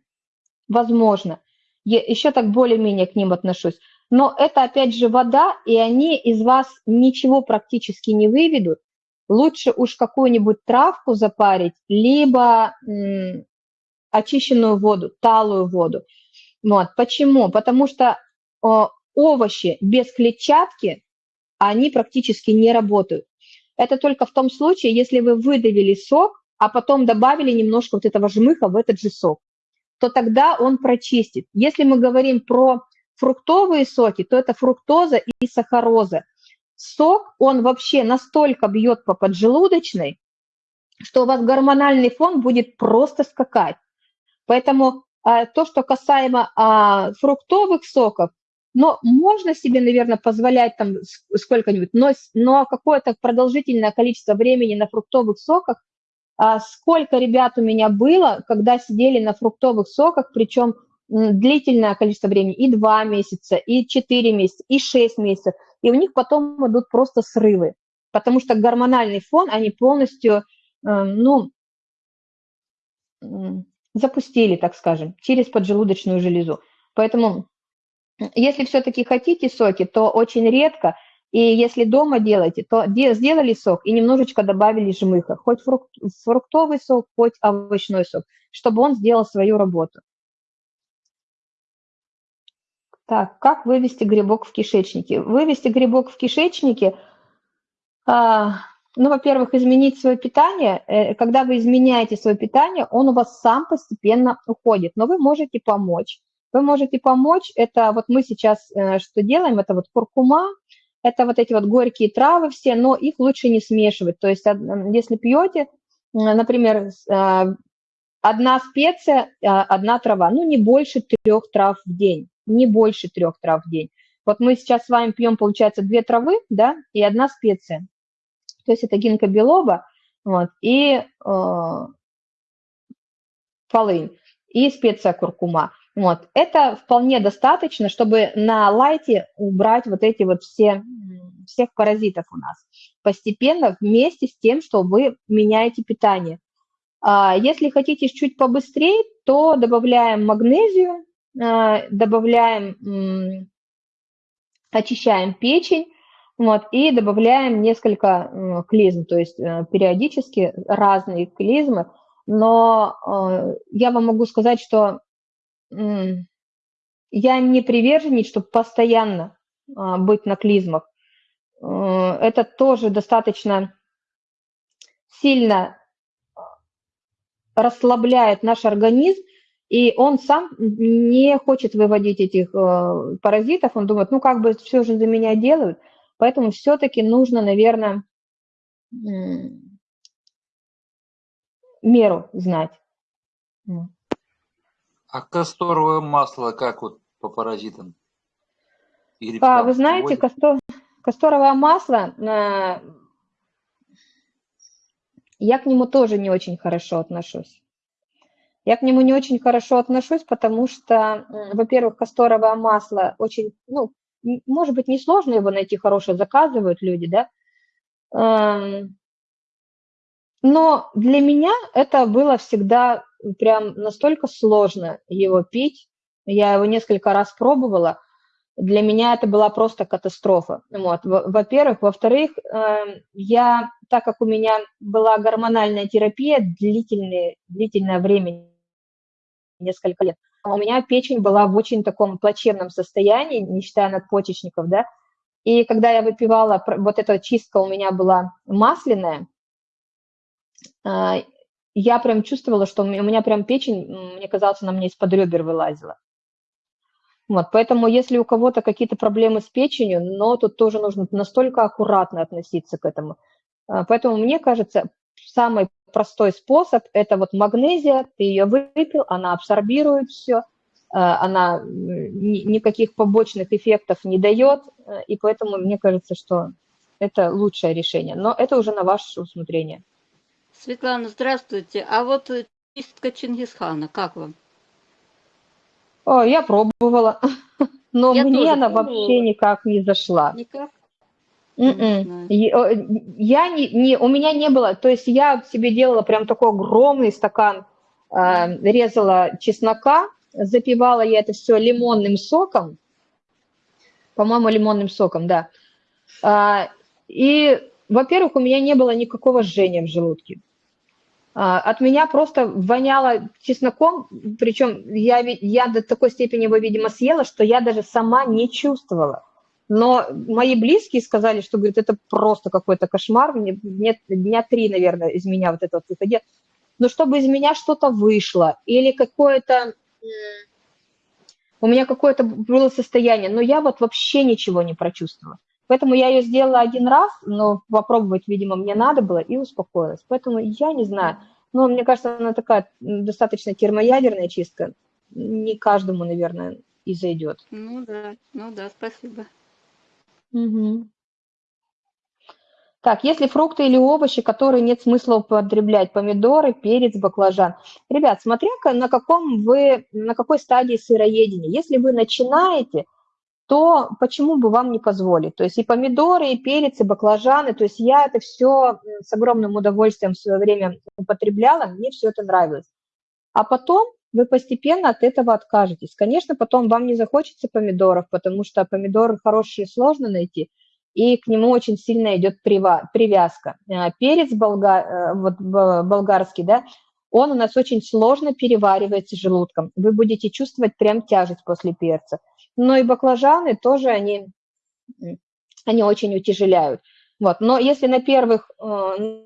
возможно. Я еще так более-менее к ним отношусь. Но это, опять же, вода, и они из вас ничего практически не выведут. Лучше уж какую-нибудь травку запарить, либо очищенную воду, талую воду. Вот. Почему? Потому что о, овощи без клетчатки, они практически не работают. Это только в том случае, если вы выдавили сок, а потом добавили немножко вот этого жмыха в этот же сок, то тогда он прочистит. Если мы говорим про фруктовые соки, то это фруктоза и сахароза. Сок, он вообще настолько бьет по поджелудочной, что у вас гормональный фон будет просто скакать. Поэтому а, то, что касаемо а, фруктовых соков, но можно себе, наверное, позволять там сколько-нибудь, но, но какое-то продолжительное количество времени на фруктовых соках, а, сколько ребят у меня было, когда сидели на фруктовых соках, причем длительное количество времени, и 2 месяца, и 4 месяца, и 6 месяцев, и у них потом идут просто срывы, потому что гормональный фон они полностью, ну, запустили, так скажем, через поджелудочную железу. Поэтому если все-таки хотите соки, то очень редко, и если дома делаете, то сделали сок и немножечко добавили жмыха, хоть фрукт, фруктовый сок, хоть овощной сок, чтобы он сделал свою работу. Так, как вывести грибок в кишечнике? Вывести грибок в кишечнике, а, ну, во-первых, изменить свое питание. Э, когда вы изменяете свое питание, он у вас сам постепенно уходит, но вы можете помочь. Вы можете помочь, это вот мы сейчас э, что делаем, это вот куркума, это вот эти вот горькие травы все, но их лучше не смешивать. То есть если пьете, например, а, одна специя, а, одна трава, ну не больше трех трав в день не больше трех трав в день. Вот мы сейчас с вами пьем, получается, две травы, да, и одна специя. То есть это гинка белоба, вот, и э, полынь, и специя куркума. Вот. Это вполне достаточно, чтобы на лайте убрать вот эти вот все, всех паразитов у нас. Постепенно вместе с тем, что вы меняете питание. А если хотите чуть побыстрее, то добавляем магнезию, добавляем, очищаем печень, вот, и добавляем несколько клизм, то есть э, периодически разные клизмы, но э, я вам могу сказать, что я не приверженец, чтобы постоянно быть на клизмах. Это тоже достаточно сильно расслабляет наш организм, и он сам не хочет выводить этих э, паразитов, он думает, ну как бы все же за меня делают, поэтому все-таки нужно, наверное, меру знать. А касторовое масло как вот по паразитам и А, вы знаете, вводят? касто- касторовое масло, э, я к нему тоже не очень хорошо отношусь. Я к нему не очень хорошо отношусь, потому что, во-первых, касторовое масло очень, ну, может быть, несложно его найти хорошее, заказывают люди, да. Эм, Но для меня это было всегда прям настолько сложно его пить. Я его несколько раз пробовала. Для меня это была просто катастрофа. Вот. во- Во-первых. Во-вторых, эм, я, так как у меня была гормональная терапия длительное, длительное время, несколько лет, а у меня печень была в очень таком плачевном состоянии, не считая надпочечников, да, и когда я выпивала, вот эта чистка у меня была масляная, а, я прям чувствовала, что у меня прям печень, мне казалось, она мне из-под ребер вылазила. Вот, поэтому если у кого-то какие-то проблемы с печенью, но тут тоже нужно настолько аккуратно относиться к этому. А, Поэтому мне кажется, самый простой способ– это вот магнезия, ты ее выпил, она абсорбирует все, она м, ни- никаких побочных эффектов не дает, э, и поэтому мне кажется, что это лучшее решение. Но это уже на ваше усмотрение. Светлана, здравствуйте. А вот э, чистка Чингисхана, как вам? О, я пробовала, но Я мне она вообще пробовала. никак не зашла. Никак? И, э, Я не, не, у меня не было, то есть я себе делала прям такой огромный стакан, э, резала чеснока, запивала я это все лимонным соком, по-моему, лимонным соком, да. А, И, во-первых, у меня не было никакого жжения в желудке. А, От меня просто воняло чесноком, причем я, я до такой степени его, видимо, съела, что я даже сама не чувствовала. Но мои близкие сказали, что, говорит, это просто какой-то кошмар, мне, мне дня три, наверное, из меня вот это вот выходило. Но чтобы из меня что-то вышло или какое-то, у меня какое-то было состояние, но я вот вообще ничего не прочувствовала. Поэтому я ее сделала один раз, но попробовать, видимо, мне надо было и успокоилась. Поэтому я не знаю. Но мне кажется, она такая достаточно термоядерная чистка. Не каждому, наверное, и зайдет. Ну да, ну да, спасибо. Мгм. Так, если фрукты или овощи, которые нет смысла употреблять, помидоры, перец, баклажан. Ребят, смотря ка- на каком вы, на какой стадии сыроедения. Если вы начинаете, то почему бы вам не позволить? То есть и помидоры, и перец, и баклажаны. То есть я это все с огромным удовольствием в свое время употребляла, мне все это нравилось. А потом вы постепенно от этого откажетесь. Конечно, потом вам не захочется помидоров, потому что помидоры хорошие сложно найти, и к нему очень сильно идет привязка. А Перец болга- э, вот, болгарский, да, он у нас очень сложно переваривается желудком. Вы будете чувствовать прям тяжесть после перца. Но и баклажаны тоже, они, они очень утяжеляют. Вот. Но если на первых э,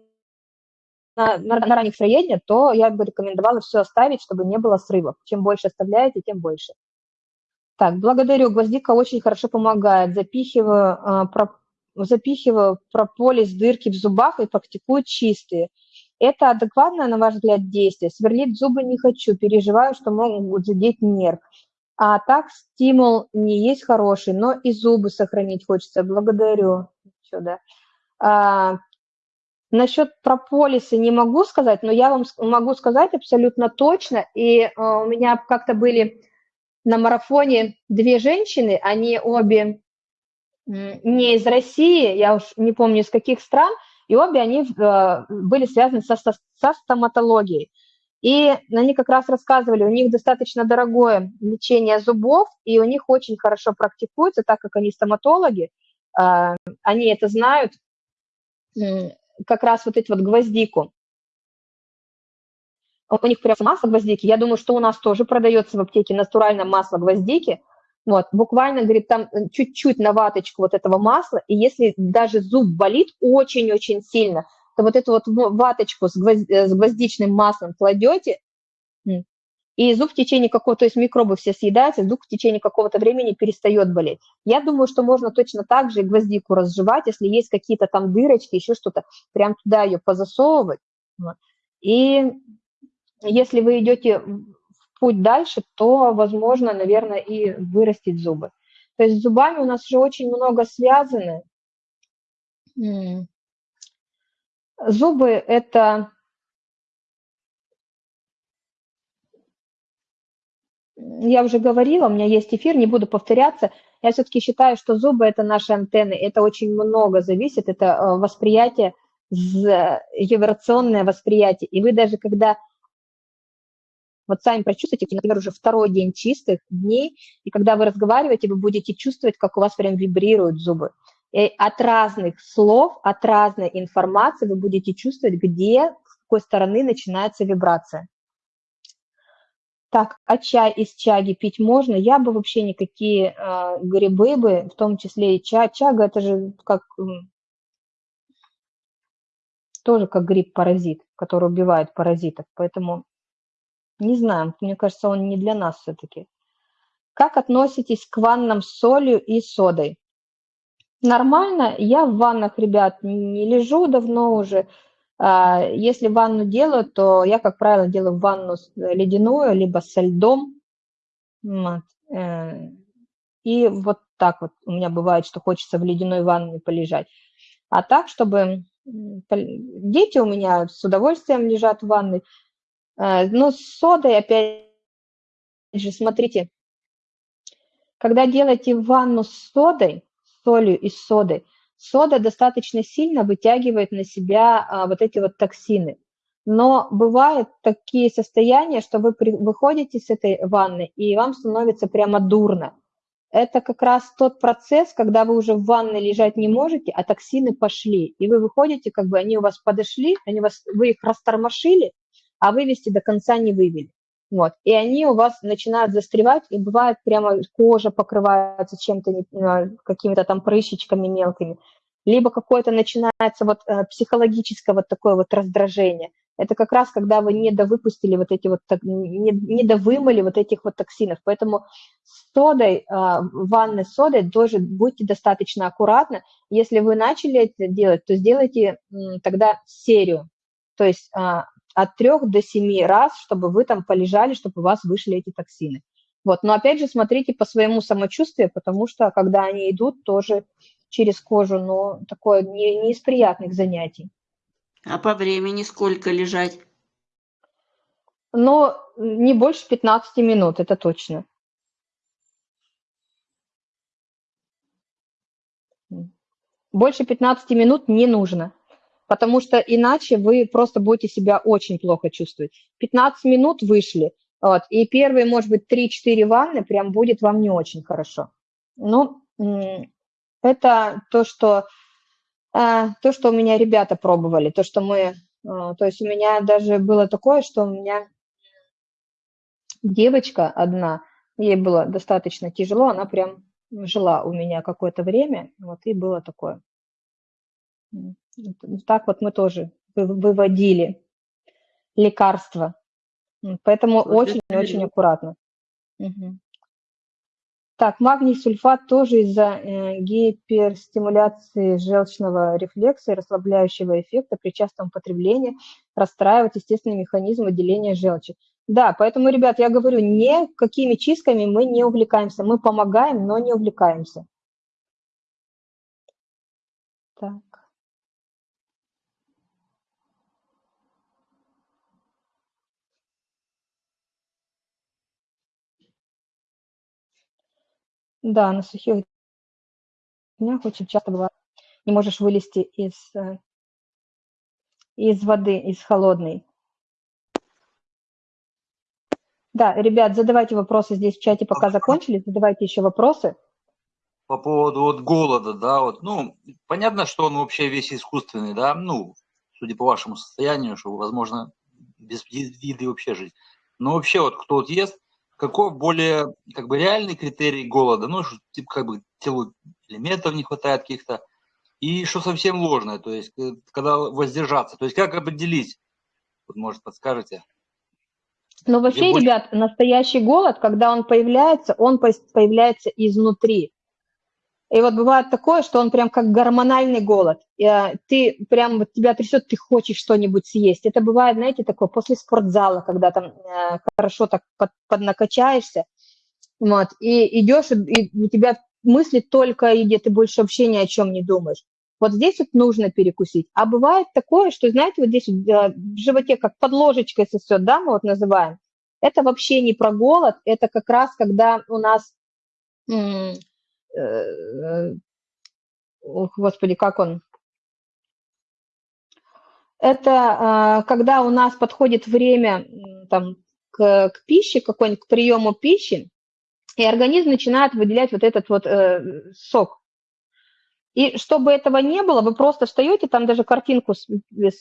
на, на, на ранних сыроедения, то я бы рекомендовала все оставить, чтобы не было срывов. Чем больше оставляете, тем больше. Так, благодарю. Гвоздика очень хорошо помогает. Запихиваю, а, запихиваю прополис дырки в зубах и практикую чистые. Это адекватное, на ваш взгляд, действие? Сверлить зубы не хочу, переживаю, что могут задеть нерв. А так стимул не есть хороший, но и зубы сохранить хочется. Благодарю. А, Насчет прополиса не могу сказать, но я вам могу сказать абсолютно точно. И э, у меня как-то были на марафоне две женщины, они обе не из России, я уж не помню из каких стран, и обе они э, были связаны со, со- со стоматологией. И они как раз рассказывали, у них достаточно дорогое лечение зубов, и у них очень хорошо практикуется, так как они стоматологи, э, они это знают, как раз вот эти вот гвоздику. У них прям масло гвоздики. Я думаю, что у нас тоже продается в аптеке натуральное масло гвоздики. Вот, буквально, говорит, там э, чуть-чуть на ваточку вот этого масла, и если даже зуб болит очень-очень сильно, то вот эту вот ваточку с, гвозд- э, с гвоздичным маслом кладете, и зуб в течение какого-то, то есть микробы все съедаются, зуб в течение какого-то времени перестает болеть. Я думаю, что можно точно так же гвоздику разжевать, если есть какие-то там дырочки, еще что-то, прям туда ее позасовывать. И если вы идете в путь дальше, то, возможно, наверное, и вырастить зубы. То есть с зубами у нас же очень много связано. Зубы – это я уже говорила, у меня есть эфир, не буду повторяться. Я все-таки считаю, что зубы – это наши антенны, это очень много зависит, это э, восприятие, вибрационное восприятие. И вы даже когда вот сами прочувствуйте, например, уже второй день чистых дней, и когда вы разговариваете, вы будете чувствовать, как у вас прям вибрируют зубы. И от разных слов, от разной информации вы будете чувствовать, где, с какой стороны начинается вибрация. Так, а чай из чаги пить можно? Я бы вообще никакие э, грибы бы, в том числе и чай. Чага это же как тоже как гриб-паразит, который убивает паразитов. Поэтому не знаю, мне кажется, он не для нас все-таки. Как относитесь к ваннам с солью и содой? Нормально. Я в ваннах, ребят, не лежу давно уже. А, если ванну делаю, то я, как правило, делаю ванну ледяную, либо со льдом. Э, и вот так вот у меня бывает, что хочется в ледяной ванне полежать. А так, чтобы... Дети у меня с удовольствием лежат в ванной. Э, но с содой, опять же, смотрите, когда делаете ванну с содой, солью и содой, сода достаточно сильно вытягивает на себя а, вот эти вот токсины. Но бывают такие состояния, что вы при, выходите с этой ванны, и вам становится прямо дурно. Это как раз тот процесс, когда вы уже в ванной лежать не можете, а токсины пошли. И вы выходите, как бы они у вас подошли, они вас, вы их растормошили, а вывести до конца не вывели. Вот. И они у вас начинают застревать, и бывает прямо кожа покрывается чем-то, а, какими-то там прыщичками мелкими. Либо какое-то начинается вот э, психологическое вот такое вот раздражение. Это как раз когда вы не довыпустили вот эти вот, не, не довымыли вот этих вот токсинов. Поэтому с содой, а, ванной с содой тоже будьте достаточно аккуратны. Если вы начали это делать, то сделайте тогда серию. То есть а, от 3 до 7 раз, чтобы вы там полежали, чтобы у вас вышли эти токсины. Вот. Но опять же смотрите по своему самочувствию, потому что когда они идут тоже через кожу, но такое не, не из приятных занятий. А по времени сколько лежать? Но не больше 15 минут, это точно. Больше 15 минут не нужно потому что иначе вы просто будете себя очень плохо чувствовать. 15 минут вышли, вот, и первые, может быть, 3-4 ванны прям будет вам не очень хорошо. Ну, это то, что, э, то, что у меня ребята пробовали, то, что мы, э, то есть у меня даже было такое, что у меня девочка одна, ей было достаточно тяжело, она прям жила у меня какое-то время, вот, и было такое. Так вот мы тоже выводили лекарства. Поэтому очень-очень аккуратно. Угу. Так, магний сульфат тоже из-за э, гиперстимуляции желчного рефлекса и расслабляющего эффекта при частом употреблении расстраивает естественный механизм выделения желчи. Да, поэтому, ребят, я говорю, никакими чистками мы не увлекаемся. Мы помогаем, но не увлекаемся. Так. Да, на сухих днях очень часто бывает, не можешь вылезти из, э, из воды, из холодной. Да, ребят, задавайте вопросы здесь в чате, пока закончили, задавайте еще вопросы. По поводу вот голода, да, вот, ну, понятно, что он вообще весь искусственный, да, ну, судя по вашему состоянию, что, возможно, без еды вообще жить. Но вообще вот кто вот ест, какой более как бы реальный критерий голода, ну, что, типа как бы телу элементов не хватает каких-то, и что совсем ложное, то есть э, когда воздержаться, то есть как определить, вот, может, подскажете? Ну, вообще, больше... ребят, настоящий голод, когда он появляется, он появляется изнутри. И вот бывает такое, что он прям как гормональный голод. А, ты прям, вот тебя трясет, ты хочешь что-нибудь съесть. Это бывает, знаете, такое после спортзала, когда там э, хорошо так под, поднакачаешься, вот, и идешь, и, и у тебя мысли только о еде, ты больше вообще ни о чем не думаешь. Вот здесь вот нужно перекусить. А бывает такое, что, знаете, вот здесь вот, э, в животе как под ложечкой сосет, да, мы вот называем. Это вообще не про голод, это как раз когда у нас Э, ох, господи, как он? Это а, когда у нас подходит время там, к, к пище, какой-нибудь к приему пищи, и организм начинает выделять вот этот вот э, сок. И чтобы этого не было, вы просто встаете, там даже картинку,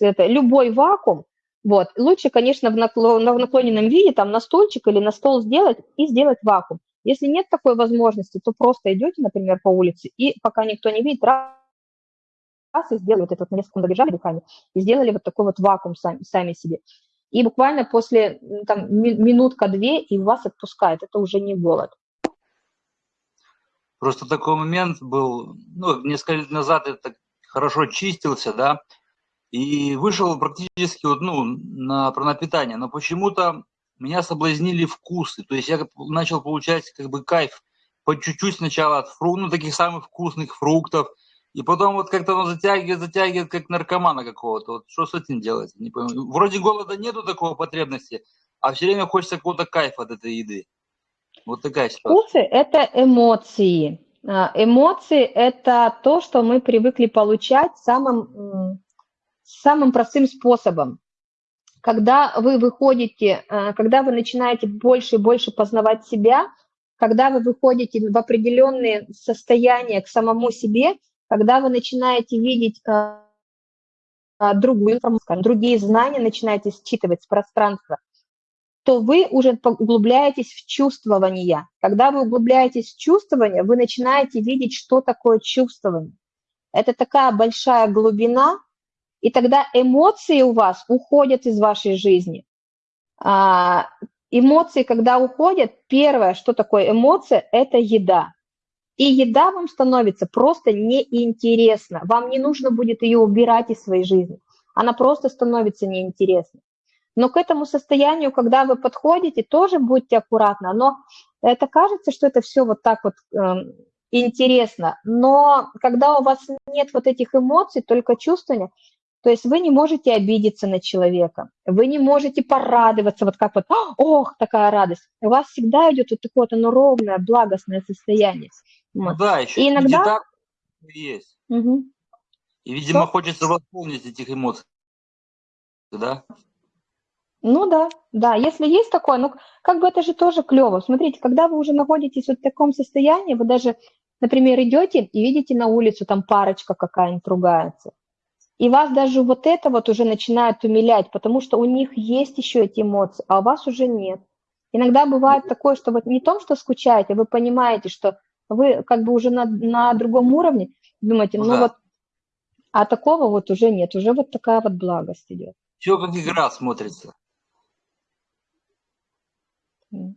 это, любой вакуум, вот, лучше, конечно, в, наклон, в наклоненном виде, там на стульчик или на стол сделать и сделать вакуум. Если нет такой возможности, то просто идете, например, по улице, и пока никто не видит, раз, раз и сделали вот это вот на несколько секунд дыхание, и сделали вот такой вот вакуум сами, сами себе. И буквально после там, минутка-две и вас отпускает. Это уже не голод. Просто такой момент был, ну, несколько лет назад это хорошо чистился, да, и вышел практически вот, ну, на, про питание, но почему-то меня соблазнили вкусы. То есть я начал получать как бы кайф по чуть-чуть сначала от фруктов, ну, таких самых вкусных фруктов, и потом вот как-то он затягивает, затягивает, как наркомана какого-то. Вот что с этим делать? Не пойму. Вроде голода нету такого потребности, а все время хочется какого-то кайфа от этой еды. Вот такая ситуация. Вкусы – это эмоции. А, эмоции – это то, что мы привыкли получать самым, самым простым способом когда вы выходите, э, когда вы начинаете больше и больше познавать себя, когда вы выходите в определенные состояния к самому себе, когда вы начинаете видеть э, э, другую информацию, другие знания начинаете считывать с пространства, то вы уже углубляетесь в чувствование. Когда вы углубляетесь в чувствование, вы начинаете видеть, что такое чувствование. Это такая большая глубина, и тогда эмоции у вас уходят из вашей жизни. А, эмоции, когда уходят, первое, что такое эмоция, это еда. И еда вам становится просто неинтересна. Вам не нужно будет ее убирать из своей жизни. Она просто становится неинтересной. Но к этому состоянию, когда вы подходите, тоже будьте аккуратны. Но это кажется, что это все вот так вот э, интересно. Но когда у вас нет вот этих эмоций, только чувствования, то есть вы не можете обидеться на человека, вы не можете порадоваться, вот как вот, ох, такая радость. У вас всегда идет вот такое вот оно ровное, благостное состояние. Вот. Да, еще и иногда... так есть. Угу. И, видимо, Что? хочется восполнить этих эмоций, да? Ну да, да, если есть такое, ну как бы это же тоже клево. Смотрите, когда вы уже находитесь вот в таком состоянии, вы даже, например, идете и видите на улицу, там парочка какая-нибудь ругается. И вас даже вот это вот уже начинает умилять, потому что у них есть еще эти эмоции, а у вас уже нет. Иногда бывает такое, что вот не том, что скучаете, вы понимаете, что вы как бы уже на, на другом уровне, думаете, ну, да. вот, а такого вот уже нет, уже вот такая вот благость идет. Все как игра смотрится. Mm.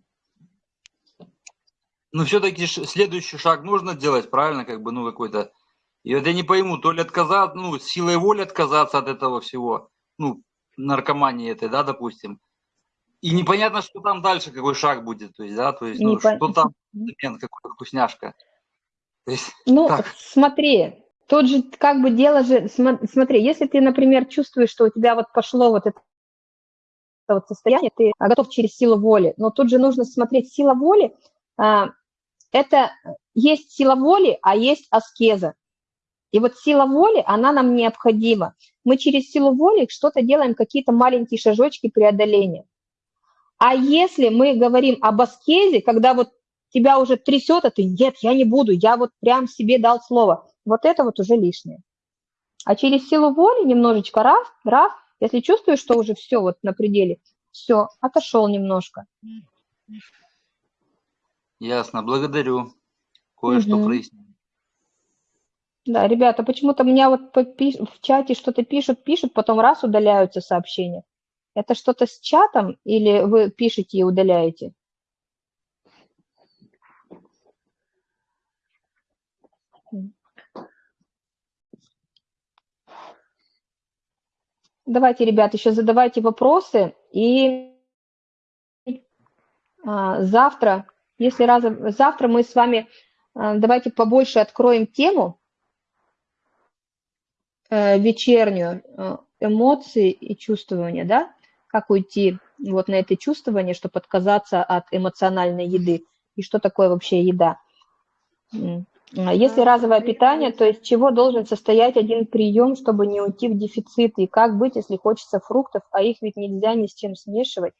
Ну, все-таки следующий шаг нужно делать, правильно, как бы, ну, какой-то и вот я не пойму, то ли отказаться, ну, силой воли отказаться от этого всего, ну, наркомании этой, да, допустим. И непонятно, что там дальше, какой шаг будет, то есть, да, то есть, ну, Непон- что там, момент, какой вкусняшка. То есть, Ну, так. смотри, тут же как бы дело же, смо- смотри, если ты, например, чувствуешь, что у тебя вот пошло вот это вот состояние, ты готов через силу воли, но тут же нужно смотреть, сила воли, а, это есть сила воли, а есть аскеза. И вот сила воли, она нам необходима. Мы через силу воли что-то делаем, какие-то маленькие шажочки преодоления. А если мы говорим об аскезе, когда вот тебя уже трясет, а ты, нет, я не буду, я вот прям себе дал слово, вот это вот уже лишнее. А через силу воли немножечко раз, раз, если чувствуешь, что уже все вот на пределе, все, отошел немножко. Ясно, благодарю. Кое-что Мгм. прояснил. Да, ребята, почему-то меня вот в чате что-то пишут, пишут, потом раз удаляются сообщения. Это что-то с чатом или вы пишете и удаляете? Давайте, ребят, еще задавайте вопросы. И а, завтра, если раз, завтра мы с вами, а, давайте побольше откроем тему, вечернюю, э, эмоции и чувствования, да, как уйти вот на это чувствование, чтобы отказаться от эмоциональной еды, и что такое вообще еда. Если разовое питание, то из чего должен состоять один прием, чтобы не уйти в дефицит, и как быть, если хочется фруктов, а их ведь нельзя ни с чем смешивать.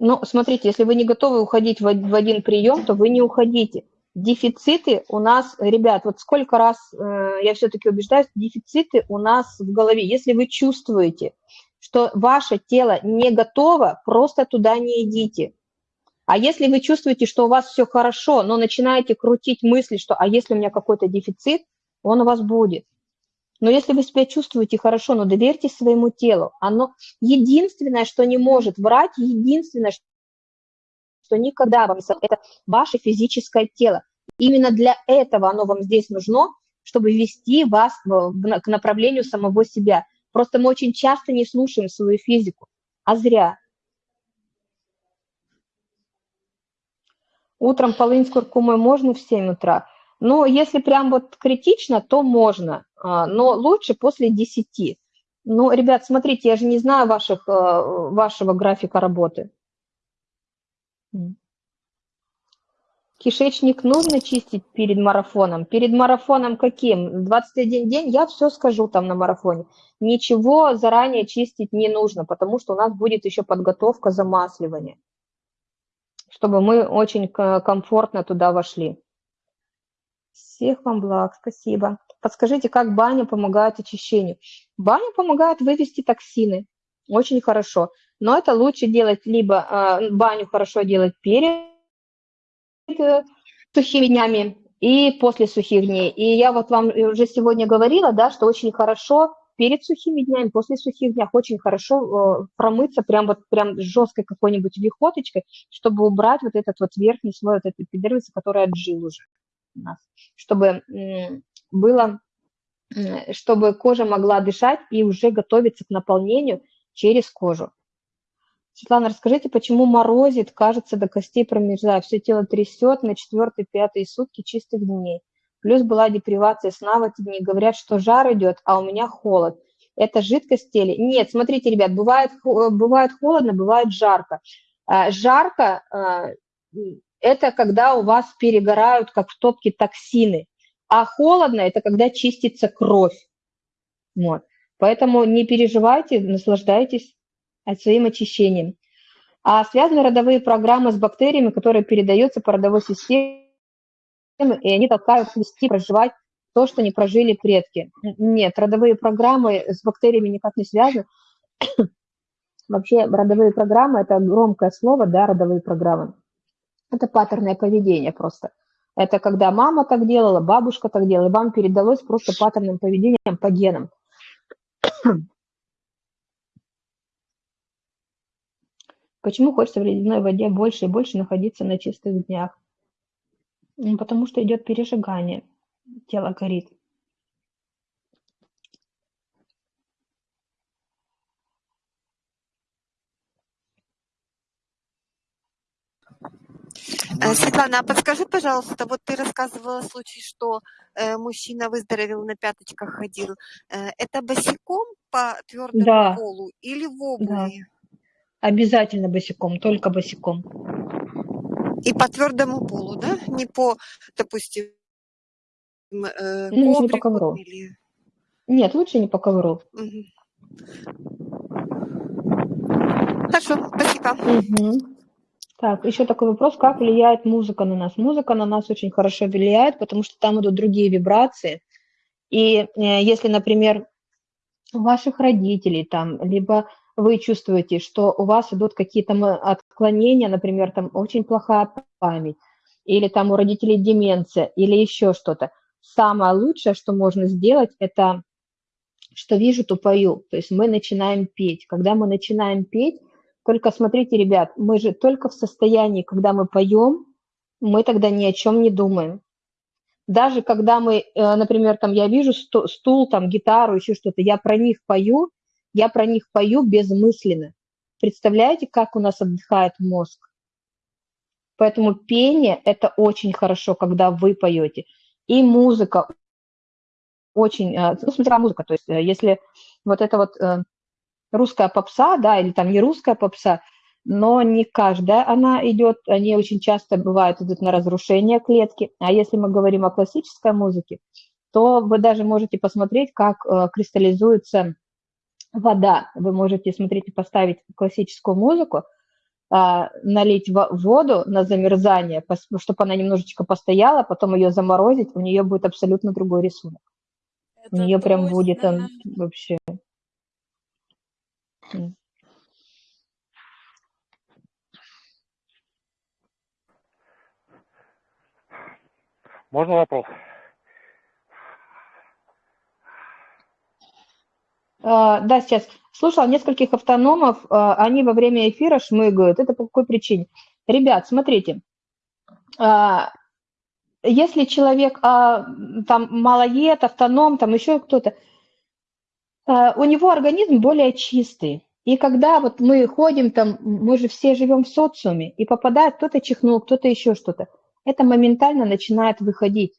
Ну, смотрите, если вы не готовы уходить в один прием, то вы не уходите. Дефициты у нас, ребят, вот сколько раз э, я все-таки убеждаюсь, дефициты у нас в голове. Если вы чувствуете, что ваше тело не готово, просто туда не идите. А если вы чувствуете, что у вас все хорошо, но начинаете крутить мысли, что «а если у меня какой-то дефицит», он у вас будет. Но если вы себя чувствуете хорошо, но доверьтесь своему телу. Оно единственное, что не может врать, единственное, что никогда вам это ваше физическое тело. Именно для этого оно вам здесь нужно, чтобы вести вас к направлению самого себя. Просто мы очень часто не слушаем свою физику, а зря. Утром полынь с куркумой можно в 7 утра? Но если прям вот критично, то можно, а, но лучше после 10. Ну, ребят, смотрите, я же не знаю ваших, э, вашего графика работы. Кишечник нужно чистить перед марафоном? Перед марафоном каким? 21 день? Я все скажу там на марафоне. Ничего заранее чистить не нужно, потому что у нас будет еще подготовка замасливания чтобы мы очень комфортно туда вошли. Всех вам благ, спасибо. Подскажите, как баня помогает очищению? Баня помогает вывести токсины, очень хорошо. Но это лучше делать либо э, баню хорошо делать перед э, сухими днями и после сухих дней. И я вот вам уже сегодня говорила, да, что очень хорошо перед сухими днями, после сухих дней очень хорошо э, промыться прям вот прям жесткой какой-нибудь вихоточкой, чтобы убрать вот этот вот верхний слой вот этой эпидермиса, который отжил уже у нас, чтобы было, чтобы кожа могла дышать и уже готовиться к наполнению через кожу. Светлана, расскажите, почему морозит, кажется, до костей промерзает, все тело трясет на четвертые-пятые сутки чистых дней. Плюс была депривация сна в эти дни. Говорят, что жар идет, а у меня холод. Это жидкость в теле? Нет, смотрите, ребят, бывает, бывает холодно, бывает жарко. А, жарко а, – это когда у вас перегорают, как в топке, токсины. А холодно – это когда чистится кровь. Вот. Поэтому не переживайте, наслаждайтесь своим очищением. А связаны родовые программы с бактериями, которые передаются по родовой системе, и они толкают вести, проживать то, что не прожили предки. Нет, родовые программы с бактериями никак не связаны. Вообще родовые программы – это громкое слово, да, родовые программы. Это паттерное поведение просто. Это когда мама так делала, бабушка так делала, и вам передалось просто паттерным поведением по генам. Почему хочется в ледяной воде больше и больше находиться на чистых днях? Ну, потому что идет пережигание, тело горит. Э, Светлана, а подскажи, пожалуйста, вот ты рассказывала случай, что э, мужчина выздоровел на пяточках ходил. Э, это босиком по твердому Да, полу или в да. Обязательно босиком, только босиком. И по твердому полу, да? Не по, допустим, э, Ну, лучше не по ковру. или... Нет, лучше не по ковру. Мгм. Хорошо, спасибо. Мгм. Так, еще такой вопрос, как влияет музыка на нас? Музыка на нас очень хорошо влияет, потому что там идут другие вибрации. И э, если, например, у ваших родителей там, либо вы чувствуете, что у вас идут какие-то отклонения, например, там очень плохая память, или там у родителей деменция, или еще что-то, самое лучшее, что можно сделать, это что вижу, то пою. То есть мы начинаем петь. Когда мы начинаем петь, только смотрите, ребят, мы же только в состоянии, когда мы поем, мы тогда ни о чем не думаем. Даже когда мы, э, например, там я вижу сту- стул, там гитару, еще что-то, я про них пою, Я про них пою безмысленно. Представляете, как у нас отдыхает мозг? Поэтому пение – это очень хорошо, когда вы поете. И музыка очень, э, ну, смотря музыка, то есть э, если вот это вот э, русская попса, да, или там не русская попса, но не каждая она идет, они очень часто бывают идут на разрушение клетки. А если мы говорим о классической музыке, то вы даже можете посмотреть, как кристаллизуется вода. Вы можете смотреть и поставить классическую музыку, а, налить воду на замерзание, чтобы она немножечко постояла, потом ее заморозить, у нее будет абсолютно другой рисунок. У нее прям будет он вообще... Можно вопрос? Да, сейчас. Слушал нескольких автономов, а, они во время эфира шмыгают. Это по какой причине? Ребят, смотрите, а, если человек там малоед, автоном, там еще кто-то, у него организм более чистый. И когда вот мы ходим там, мы же все живем в социуме, и попадает кто-то чихнул, кто-то еще что-то, это моментально начинает выходить.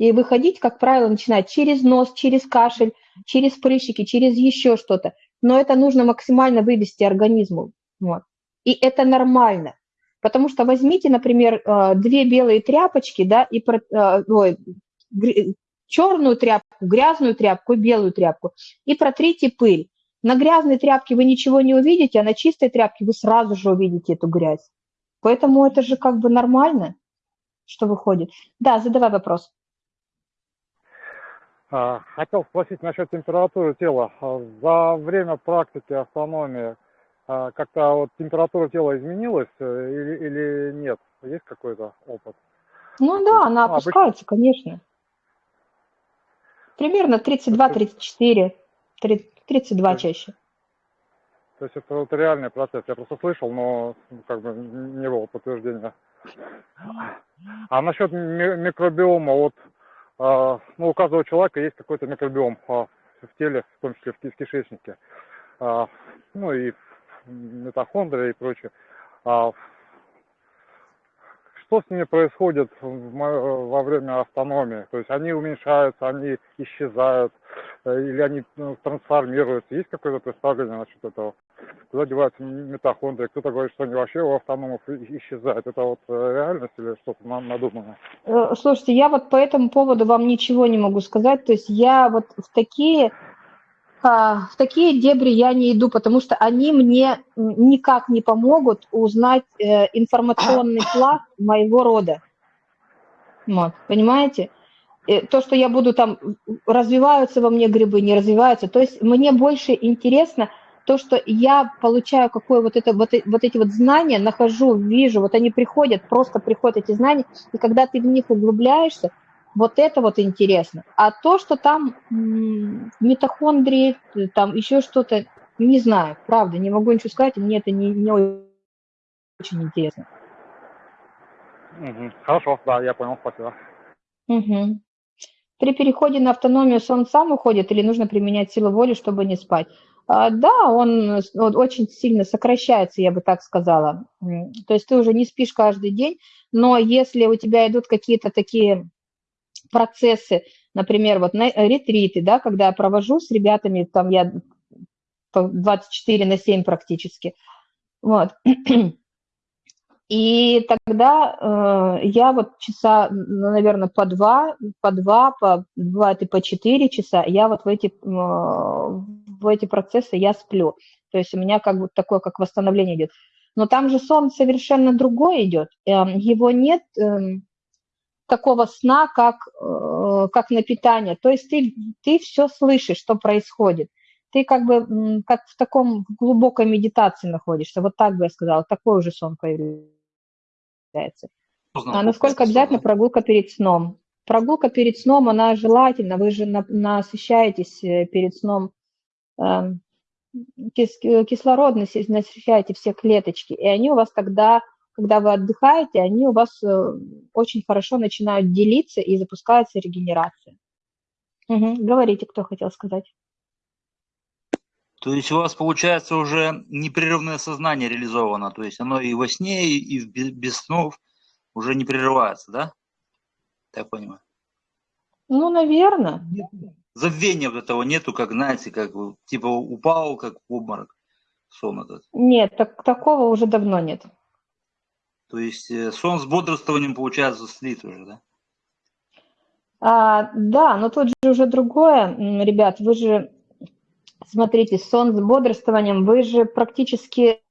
И выходить, как правило, начинает через нос, через кашель, через прыщики, через еще что-то. Но это нужно максимально вывести организму. Вот. И это нормально. Потому что возьмите, например, э, две белые тряпочки, да, и э, ой, черную тряпку, грязную тряпку и белую тряпку, и протрите пыль. На грязной тряпке вы ничего не увидите, а на чистой тряпке вы сразу же увидите эту грязь. Поэтому это же как бы нормально, что выходит. Да, задавай вопрос. А, хотел спросить насчет температуры тела. А, за время практики автономии а, как-то вот температура тела изменилась э, или, или нет? Есть какой-то опыт? Ну да, она ну, опускается, обычно... конечно. Примерно 32-34, 32 чаще. То есть это вот реальный процесс. Я просто слышал, но как бы не было подтверждения. А насчет микробиома, вот ну, у каждого человека есть какой-то микробиом а, в теле, в том числе в кишечнике. А, ну и митохондрия и прочее. Что с ними происходит во время автономии? То есть они уменьшаются, они исчезают, или они ну, трансформируются? Есть какое-то представление насчет этого? Куда деваются митохондрии? Кто-то говорит, что они вообще у автономов исчезают. Это вот э, реальность или что-то надуманное? Э, слушайте, я вот по этому поводу вам ничего не могу сказать. То есть я вот в такие а, в такие дебри я не иду, потому что они мне никак не помогут узнать э, информационный пласт моего рода. Вот, понимаете? То, что я буду там, развиваются во мне грибы, не развиваются. То есть мне больше интересно то, что я получаю какое вот это, вот, вот эти вот знания, нахожу, вижу, вот они приходят, просто приходят эти знания, и когда ты в них углубляешься, вот это вот интересно. А то, что там митохондрии, там еще что-то, не знаю, правда, не могу ничего сказать, мне это не, не очень интересно. Угу. Хорошо, да, я понял, спасибо. Угу. При переходе на автономию сон сам уходит или нужно применять силу воли, чтобы не спать? А, да, он, он очень сильно сокращается, я бы так сказала. То есть ты уже не спишь каждый день, но если у тебя идут какие-то такие процессы, например, вот на э, ретриты, да, когда я провожу с ребятами, там я 24 на 7 практически, вот, и тогда э, я вот часа, ну, наверное, по два, по два, по, бывает и по четыре часа, я вот в эти, э, в эти процессы я сплю. То есть у меня как бы такое, как восстановление идет. Но там же сон совершенно другой идет. Э, его нет... Э, такого сна, как, э, как на питание. То есть ты, ты все слышишь, что происходит. Ты как бы как в таком глубокой медитации находишься. Вот так бы я сказала, такой уже сон появляется. А насколько обязательно прогулка перед сном? Прогулка перед сном, она желательна. Вы же насыщаетесь э, перед сном эм, кислород, насыщаете все клеточки, и они у вас тогда когда вы отдыхаете, они у вас э, очень хорошо начинают делиться и запускается регенерация. Угу. Говорите, кто хотел сказать. То есть у вас получается уже непрерывное сознание реализовано, то есть оно и во сне, и без, снов уже не прерывается, да? Так понимаю. Ну, наверное. Забвения вот этого нету, как, знаете, как типа упал, как в обморок сон этот. Нет, так, такого уже давно нет. То есть э, сон с бодрствованием, получается, слит уже, да? А, да, но тут же уже другое, ребят, вы же, смотрите, сон с бодрствованием, вы же практически,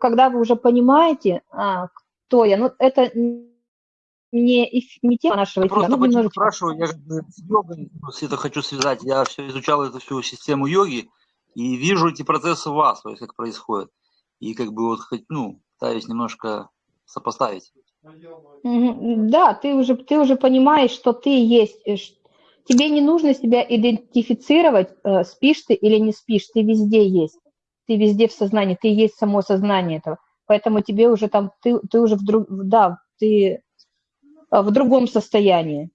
когда вы уже понимаете, а, кто я, ну, это не, не тема нашего эфира, просто ну, немножечко. спрашиваю, я бы с йогой это хочу связать. Я все изучал эту всю систему йоги и вижу эти процессы в вас, то есть как происходит. И как бы вот хоть, ну, пытаюсь немножко сопоставить. Да, ты уже, ты уже понимаешь, что ты есть. Тебе не нужно себя идентифицировать, э, спишь ты или не спишь, ты везде есть. Ты везде в сознании, ты есть само сознание этого. Поэтому тебе уже там, ты, ты уже в друг, да, ты э, в другом состоянии.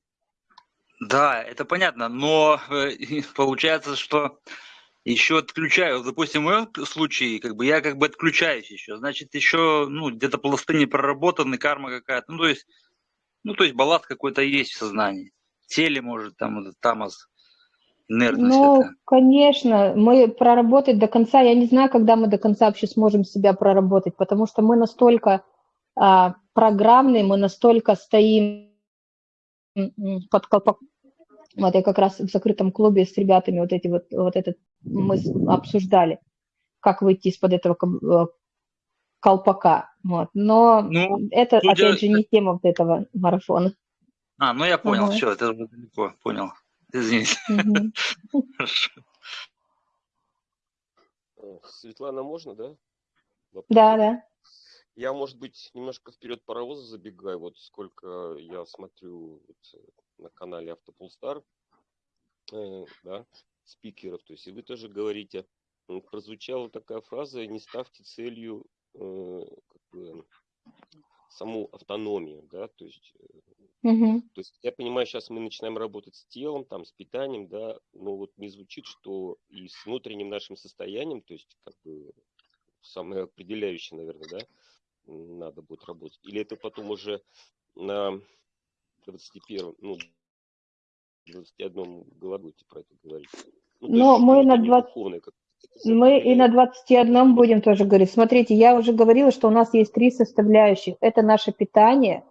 Да, это понятно, но э, получается, что еще отключаю. Допустим, в моем случае, как бы я как бы отключаюсь еще. Значит, еще, ну, где-то пласты не проработаны, карма какая-то. Ну, то есть, ну, то есть балласт какой-то есть в сознании. Теле, может, там, этот тамас, инертность Ну, это. конечно, мы проработать до конца, я не знаю, когда мы до конца вообще сможем себя проработать, потому что мы настолько а, программные, мы настолько стоим под колпаком. Вот я как раз в закрытом клубе с ребятами вот эти вот, вот этот мы обсуждали, как выйти из-под этого э, колпака. Вот. Но Ну, это, судя- опять же, не тема вот этого марафона. А, ну я понял, Ага. все, это уже далеко, понял. Извините. Мгм. Хорошо. Э, Светлана, можно, да? Вопрос Да, да. Я, может быть, немножко вперед паровоза забегаю. Вот сколько я смотрю вот, э, на канале Автополстар, э, да, спикеров. То есть и вы тоже говорите, прозвучала такая фраза, не ставьте целью э, как бы, саму автономию, да, то есть Мгм. то есть я понимаю, сейчас мы начинаем работать с телом, там, с питанием, да, но вот не звучит, что и с внутренним нашим состоянием, то есть как бы самое определяющее, наверное, да, надо будет работать. Или это потом уже на 21, ну, 21 году будете про это говорить. Ну, то есть Но мы на внутреннее 20... духовное как Мы и на 21 будем тоже говорить. Смотрите, я уже говорила, что у нас есть три составляющих. Это наше питание,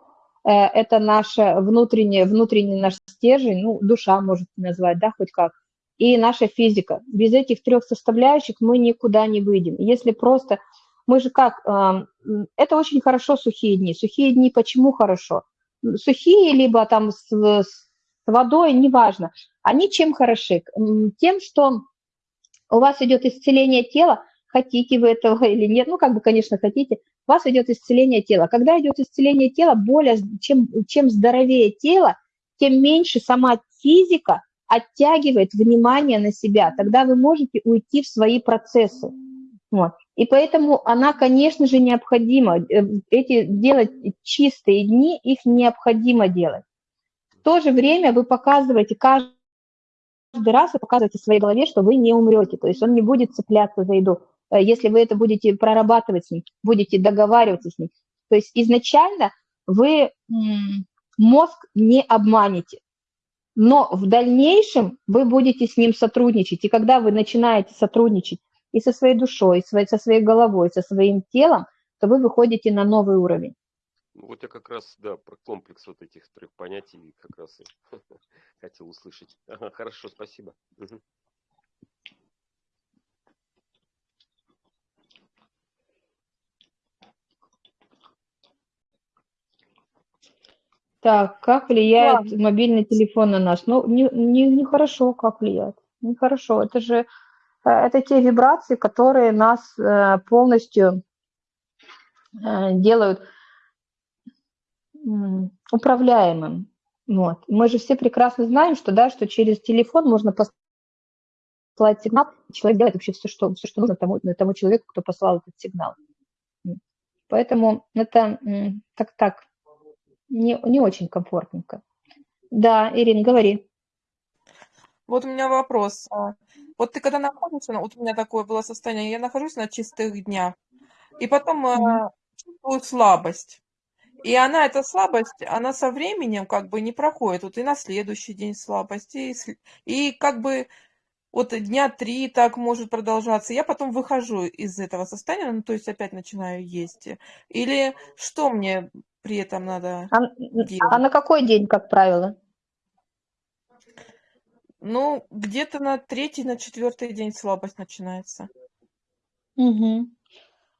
это наше внутреннее, внутренний наш стержень, ну, душа можете назвать, да, хоть как, и наша физика. Без этих трех составляющих мы никуда не выйдем. Если просто, мы же как, м, это очень хорошо сухие дни. Сухие дни почему хорошо? Сухие, либо там с, с водой, неважно. Они чем хороши? Тем, что у вас идет исцеление тела, хотите вы этого или нет, ну, как бы, конечно, хотите, у вас идет исцеление тела. Когда идет исцеление тела, более, чем, чем здоровее тело, тем меньше сама физика оттягивает внимание на себя. Тогда вы можете уйти в свои процессы. Вот. И поэтому она, конечно же, необходима. Э, Эти делать чистые дни, их необходимо делать. В то же время вы показываете каждый раз вы показываете своей голове, что вы не умрете, то есть он не будет цепляться за еду. Э, Если вы это будете прорабатывать с ним, будете договариваться с ним, то есть изначально вы мозг не обманете, но в дальнейшем вы будете с ним сотрудничать, и когда вы начинаете сотрудничать и со своей душой, и со своей головой, со своим телом, то вы выходите на новый уровень. Ну, Вот я как раз, да, про комплекс вот этих трех понятий как раз и хотел услышать. Хорошо, спасибо. Так, как влияет мобильный телефон на нас? Ну, не, не, нехорошо, как влияет. Нехорошо. Это же э, это те вибрации, которые нас э, полностью э, делают управляемым. Вот. Мы же все прекрасно знаем, что, да, что через телефон можно послать сигнал, человек делает вообще все, что, все, что нужно тому, тому человеку, кто послал этот сигнал. Поэтому это так-так, не, не очень комфортненько. Да, Ирин, говори. Вот у меня вопрос. А, Вот ты когда находишься, ну, вот у меня такое было состояние, я нахожусь на чистых днях, и потом э, чувствую слабость. И она, эта слабость, она со временем как бы не проходит. Вот и на следующий день слабость, и, и как бы вот дня три так может продолжаться. Я потом выхожу из этого состояния, ну, то есть опять начинаю есть. Или что мне при этом надо А, делать? а на какой день, как правило? Ну, где-то на третий, на четвертый день слабость начинается. Мгм.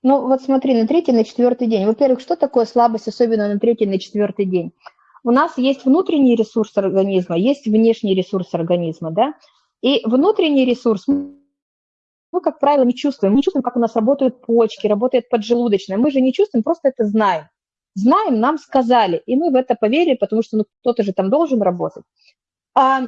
Ну, вот смотри, на третий, на четвертый день. Во-первых, что такое слабость, особенно на третий, на четвертый день? У нас есть внутренний ресурс организма, есть внешний ресурс организма, да? И внутренний ресурс мы, как правило, не чувствуем. Мы не чувствуем, как у нас работают почки, работает поджелудочная. Мы же не чувствуем, просто это знаем. Знаем, нам сказали, и мы в это поверили, потому что ну, кто-то же там должен работать. А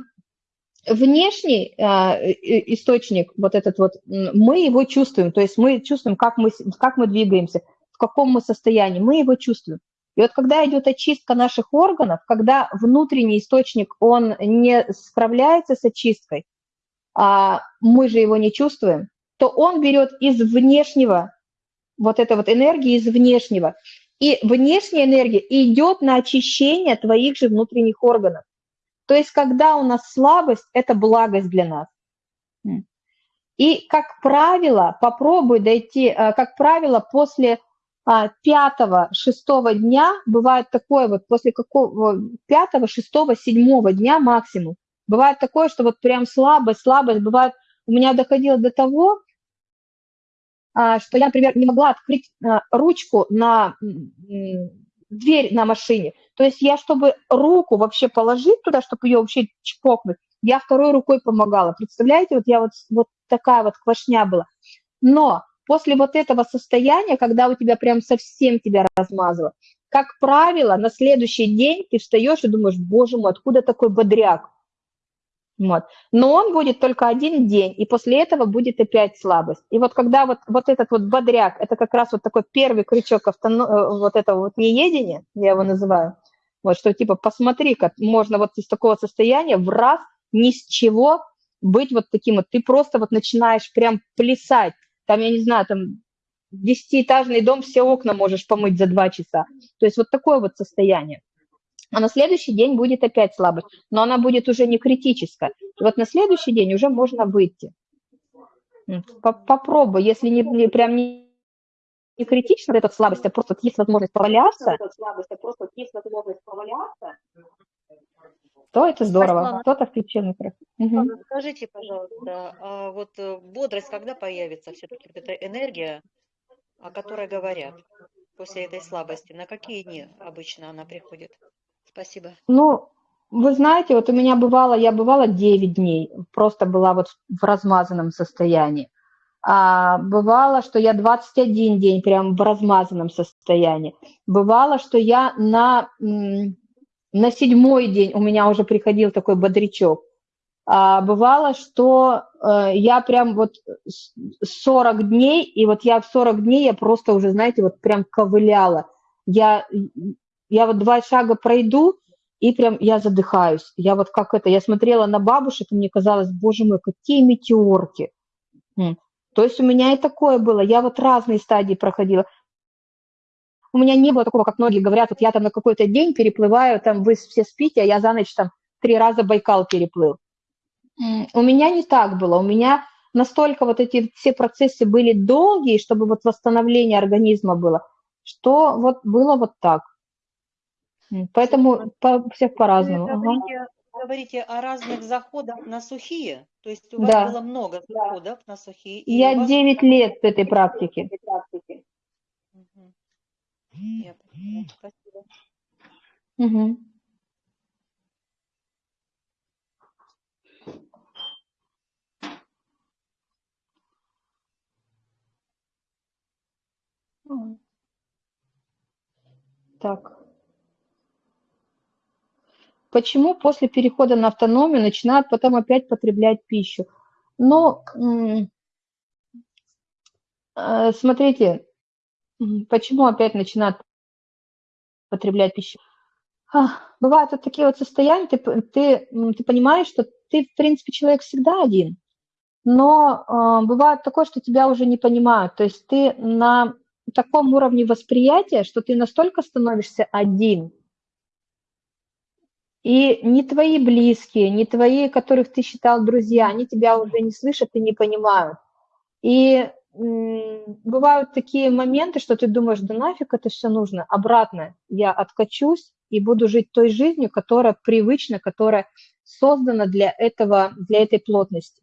внешний а, источник, вот этот вот, мы его чувствуем, то есть мы чувствуем, как мы, как мы двигаемся, в каком мы состоянии, мы его чувствуем. И вот когда идет очистка наших органов, когда внутренний источник, он не справляется с очисткой, а мы же его не чувствуем, то он берет из внешнего, вот этой вот энергии из внешнего, и внешняя энергия идет на очищение твоих же внутренних органов. То есть, когда у нас слабость, это благость для нас. И, как правило, попробуй дойти, а, как правило, после а, пятого, шестого дня, бывает такое вот, после какого, пятого, шестого, седьмого дня максимум, бывает такое, что вот прям слабость, слабость, бывает, у меня доходило до того, что я, например, не могла открыть а, ручку на дверь на машине. То есть я, чтобы руку вообще положить туда, чтобы ее вообще чпокнуть, я второй рукой помогала. Представляете, вот я вот, вот такая вот квашня была. Но после вот этого состояния, когда у тебя прям совсем тебя размазало, как правило, на следующий день ты встаешь и думаешь, боже мой, откуда такой бодряк? Вот. Но он будет только один день, и после этого будет опять слабость. И вот когда вот, вот этот вот бодряк, это как раз вот такой первый крючок автоно... э, вот этого вот неедения, я его называю, вот что типа посмотри, как можно вот из такого состояния в раз ни с чего быть вот таким вот. Ты просто вот начинаешь прям плясать. Там, я не знаю, там десятиэтажный дом, все окна можешь помыть за два часа. То есть вот такое вот состояние. А на следующий день будет опять слабость, но она будет уже не критическая. И вот на следующий день уже можно выйти. Попробуй, если не, не- прям не, не критично вот эта слабость, а просто есть возможность поваляться, то это здорово. Кто-то включил микрофон. Скажите, пожалуйста, а вот э, бодрость когда появится все-таки, вот эта энергия, о которой говорят после этой слабости? На какие дни обычно она приходит? Спасибо. Ну, вы знаете, вот у меня бывало, я бывала 9 дней, просто была вот в размазанном состоянии. А бывало, что я 21 день прям в размазанном состоянии. Бывало, что я на, на седьмой день у меня уже приходил такой бодрячок. А бывало, что э, я прям вот с- 40 дней, и вот я в 40 дней я просто уже, знаете, вот прям ковыляла. Я, я вот два шага пройду, и прям я задыхаюсь. Я вот как это, я смотрела на бабушек, и мне казалось, боже мой, какие метеорки. То есть у меня и такое было. Я вот разные стадии проходила. У меня не было такого, как многие говорят, вот я там на какой-то день переплываю, там вы все спите, а я за ночь там три раза Байкал переплыл. У меня не так было. У меня настолько вот эти все процессы были долгие, чтобы вот восстановление организма было, что вот было вот так. Поэтому по, всех по-разному. Ага. говорите, говорите о разных заходах на сухие, то есть у вас Да. было много заходов на сухие, Я вас 9 лет в этой практике. Я. Спасибо. М. Так. Почему после перехода на автономию начинают потом опять потреблять пищу? М, э, смотрите, почему опять начинают потреблять пищу? А, Бывают вот такие вот состояния, ты, ты, ты понимаешь, что ты, в принципе, человек всегда один. но э, бывает такое, что тебя уже не понимают. То есть ты на таком уровне восприятия, что ты настолько становишься один, и не твои близкие, не твои, которых ты считал друзья, они тебя уже не слышат и не понимают. И бывают такие моменты, что ты думаешь, да нафиг это все нужно. Обратно я откачусь и буду жить той жизнью, которая привычна, которая создана для этого, для этой плотности.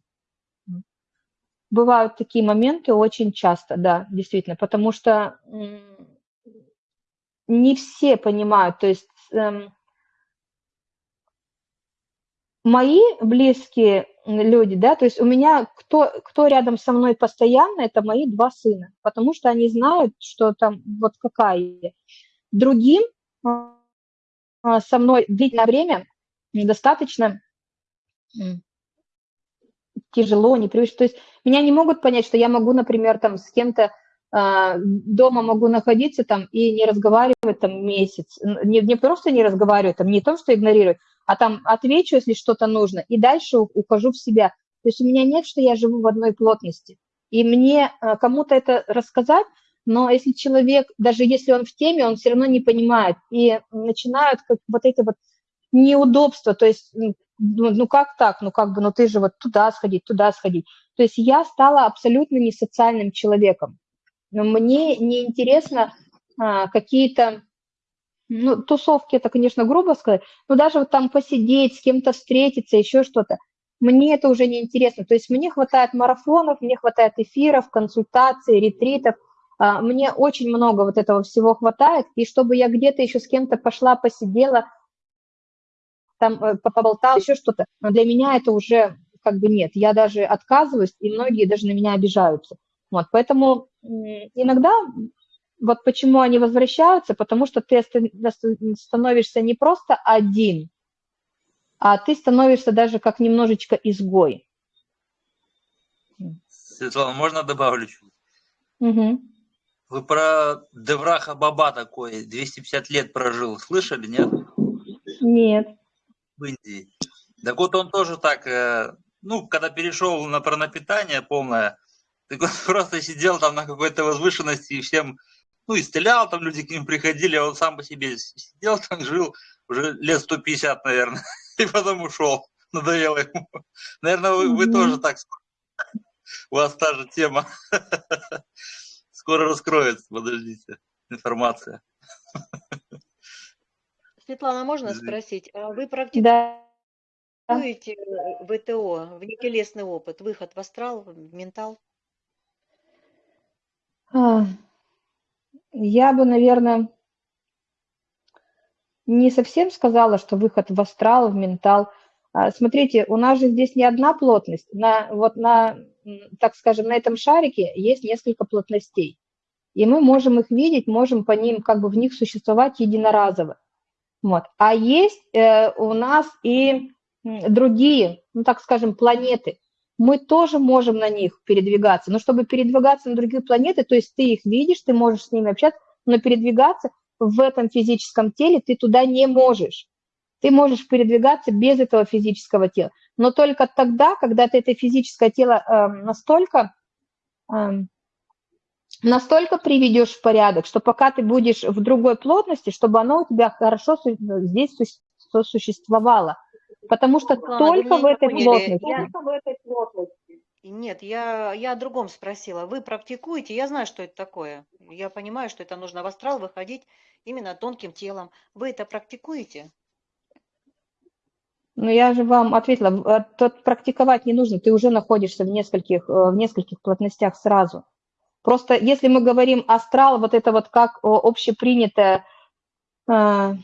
Бывают такие моменты очень часто, да, действительно, потому что не все понимают, то есть эм, мои близкие люди, да, то есть у меня кто, кто рядом со мной постоянно, это мои два сына, потому что они знают, что там вот какая я. Другим а, со мной длительное время достаточно тяжело, непривычно. То есть меня не могут понять, что я могу, например, там с кем-то э, дома могу находиться там и не разговаривать там месяц. Не, не просто не разговаривать, там не то, что игнорировать, а там отвечу, если что-то нужно, и дальше ухожу в себя. То есть у меня нет, что я живу в одной плотности. И мне э, кому-то это рассказать, но если человек, даже если он в теме, он все равно не понимает. И начинают как вот эти вот неудобства, то есть, ну, ну как так, ну как бы, ну ты же вот туда сходить, туда сходить. То есть я стала абсолютно не социальным человеком. Но мне неинтересно а, какие-то ну, тусовки, это, конечно, грубо сказать, но даже вот там посидеть, с кем-то встретиться, еще что-то, мне это уже не интересно. То есть мне хватает марафонов, мне хватает эфиров, консультаций, ретритов, а, мне очень много вот этого всего хватает, и чтобы я где-то еще с кем-то пошла, посидела, там э, поболтала, еще что-то, для меня это уже как бы нет. Я даже отказываюсь, и многие даже на меня обижаются. Вот, поэтому иногда вот почему они возвращаются, потому что ты становишься не просто один, а ты становишься даже как немножечко изгой. Светлана, можно добавлю чуть? Угу. Вы про Девраха Баба такой, 250 лет прожил, слышали, нет? Нет. В Индии. Так вот он тоже так, э, ну, когда перешел на пронапитание полное, так он просто сидел там на какой-то возвышенности и всем ну, исцелял, там люди к ним приходили, а он сам по себе сидел там, жил уже лет 150, наверное, и потом ушел, надоело ему. Наверное, вы, вы тоже так, у вас та же тема. Скоро раскроется, подождите, информация. Светлана, можно спросить, а вы практикуете да. ВТО, внетелесный опыт, выход в астрал, в ментал? Я бы, наверное, не совсем сказала, что выход в астрал, в ментал. А, смотрите, у нас же здесь не одна плотность. На, вот на, так скажем, на этом шарике есть несколько плотностей. И мы можем их видеть, можем по ним, как бы в них существовать единоразово. Вот. А есть э, у нас и другие, ну так скажем, планеты мы тоже можем на них передвигаться. Но чтобы передвигаться на другие планеты, то есть ты их видишь, ты можешь с ними общаться, но передвигаться в этом физическом теле ты туда не можешь. Ты можешь передвигаться без этого физического тела. Но только тогда, когда ты это физическое тело э, настолько, э, настолько приведешь в порядок, что пока ты будешь в другой плотности, чтобы оно у тебя хорошо здесь существовало. Потому что Светлана, только в этой плотности. Я... в этой плотности. Нет, я, я о другом спросила. Вы практикуете? Я знаю, что это такое. Я понимаю, что это нужно в астрал выходить именно тонким телом. Вы это практикуете? Ну, я же вам ответила, тут практиковать не нужно, ты уже находишься в нескольких, э, в нескольких плотностях сразу. Просто если мы говорим астрал, вот это вот как общепринятое э,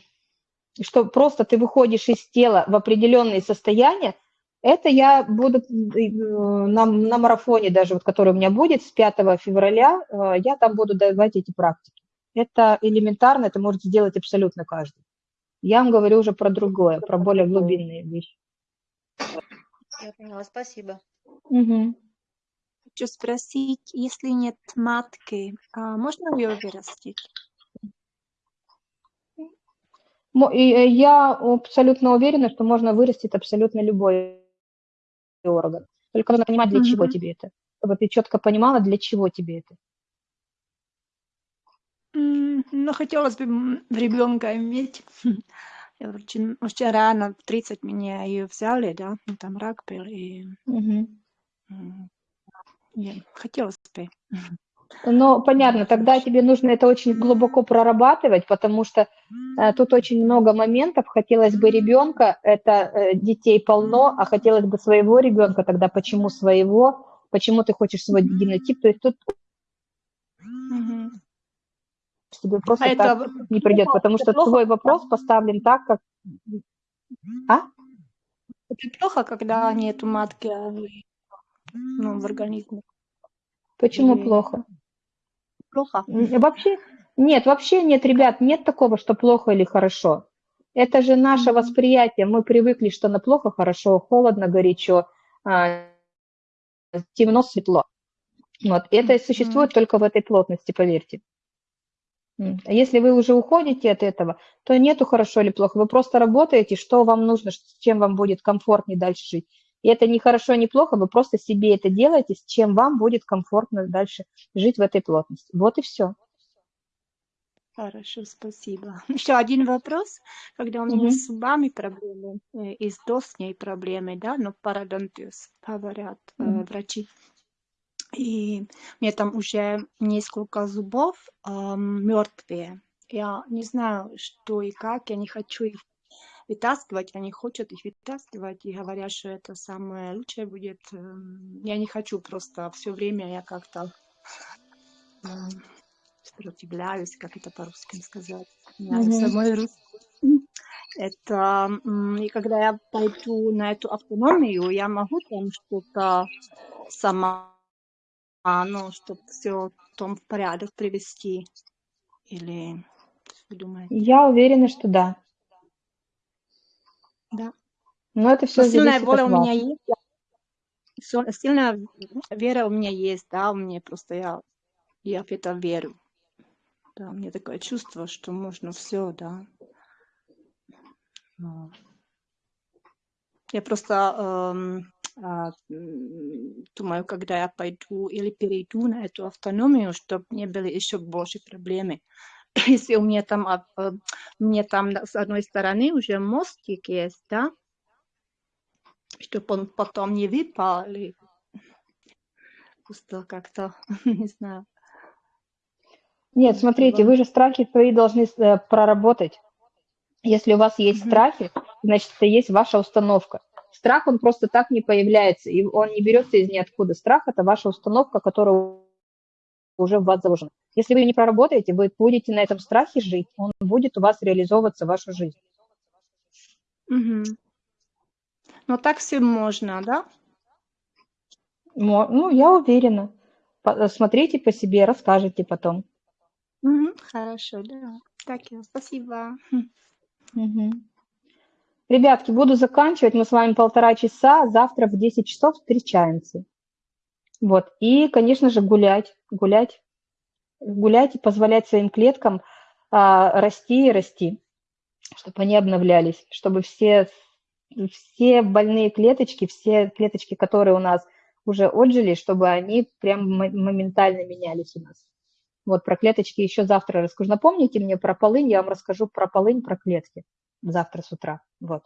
что просто ты выходишь из тела в определенные состояния, это я буду э, на, на марафоне даже, вот, который у меня будет с 5 февраля, э, я там буду давать эти практики. Это элементарно, это может сделать абсолютно каждый. Я вам говорю уже про другое, про более глубинные вещи. Я поняла, спасибо. Угу. Хочу спросить, если нет матки, а можно ее вырастить? Э, я абсолютно уверена, что можно вырастить абсолютно любой орган. Только нужно понимать, для чего Мгм. тебе это. Чтобы ты четко понимала, для чего тебе это. Ну, хотелось бы ребенка иметь. Я очень, очень рано, в 30 меня ее взяли, да, ну, там рак был, и м, я- хотелось бы. Ну, понятно, тогда тебе нужно это очень глубоко прорабатывать, потому что э, тут очень много моментов. Хотелось бы ребенка, это э, детей полно, а хотелось бы своего ребенка, тогда почему своего, почему ты хочешь свой генотип, то есть тут Мгм. тебе А просто это так в- не придет, потому это что плохо, твой вопрос поставлен так, как... А? это плохо, когда нету матки а, в- ну, в организме. Почему Или плохо? Плохо? Вообще, нет, вообще нет, ребят, нет такого, что плохо или хорошо. Это же наше восприятие. Мы привыкли, что на плохо, хорошо, холодно, горячо, а, темно, светло. Вот. Это существует только в этой плотности, поверьте. А если вы уже уходите от этого, то нету хорошо или плохо. Вы просто работаете, что вам нужно, чем вам будет комфортнее дальше жить. И это не хорошо, не плохо, вы просто себе это делаете, с чем вам будет комфортно дальше жить в этой плотности. Вот и все. Хорошо, спасибо. Еще один вопрос. Когда у меня Мгм. с зубами проблемы, э, и с досней проблемы, да, ну, пародонтиз, говорят э, Мгм. врачи. И у меня там уже несколько зубов мертвые. Я не знаю, что и как, я не хочу их вытаскивать, они хотят их вытаскивать и говорят, что это самое лучшее будет. Эм, Я не хочу просто все время, я как-то эм, сопротивляюсь, как это по-русски сказать. Знаю, Мгм. самой русский. Это, и когда я пойду на эту автономию, я могу там что-то сама, ну, чтобы все том в порядок привести. Или что вы думаете? Я уверена, что да. Да. Но это Но все сильная зависит воля у меня есть. Сильная вера у меня есть, да, у меня просто я, я в это верю. Да, у меня такое чувство, что можно все, да. Но Я просто эм, м, думаю, когда я пойду или перейду на эту автономию, чтобы не были еще больше проблемы. Если у меня там, э, меня там с одной стороны уже мостик есть, да, чтобы он потом не выпал, или просто как-то, не знаю, Нет, смотрите, вы же страхи свои должны э, проработать. Если у вас есть Мгм. страхи, значит, это есть ваша установка. Страх, он просто так не появляется, и он не берется из ниоткуда. Страх – это ваша установка, которая уже в вас заложена. Если вы не проработаете, вы будете на этом страхе жить, он будет у вас реализовываться в вашу жизнь. Мгм. Но так все можно, да? Ну, я уверена. Смотрите по себе, расскажете потом. Мгм. Хорошо, да. Так, спасибо. Мгм. Ребятки, буду заканчивать. Мы с вами полтора часа. Завтра в 10 часов встречаемся. Вот. И, конечно же, гулять. Гулять. Гулять и позволять своим клеткам а, расти и расти, чтобы они обновлялись, чтобы все, все больные клеточки, все клеточки, которые у нас уже отжили, чтобы они прям мо- моментально менялись у нас. Вот про клеточки еще завтра расскажу. Напомните мне про полынь, я вам расскажу про полынь, про клетки завтра с утра. Вот.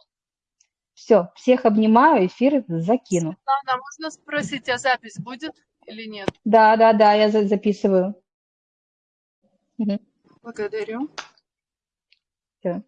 Все, всех обнимаю, эфир закину. Светлана, можно спросить, а запись будет или нет? Да, да, да, я за- записываю. Благодарю. Всё.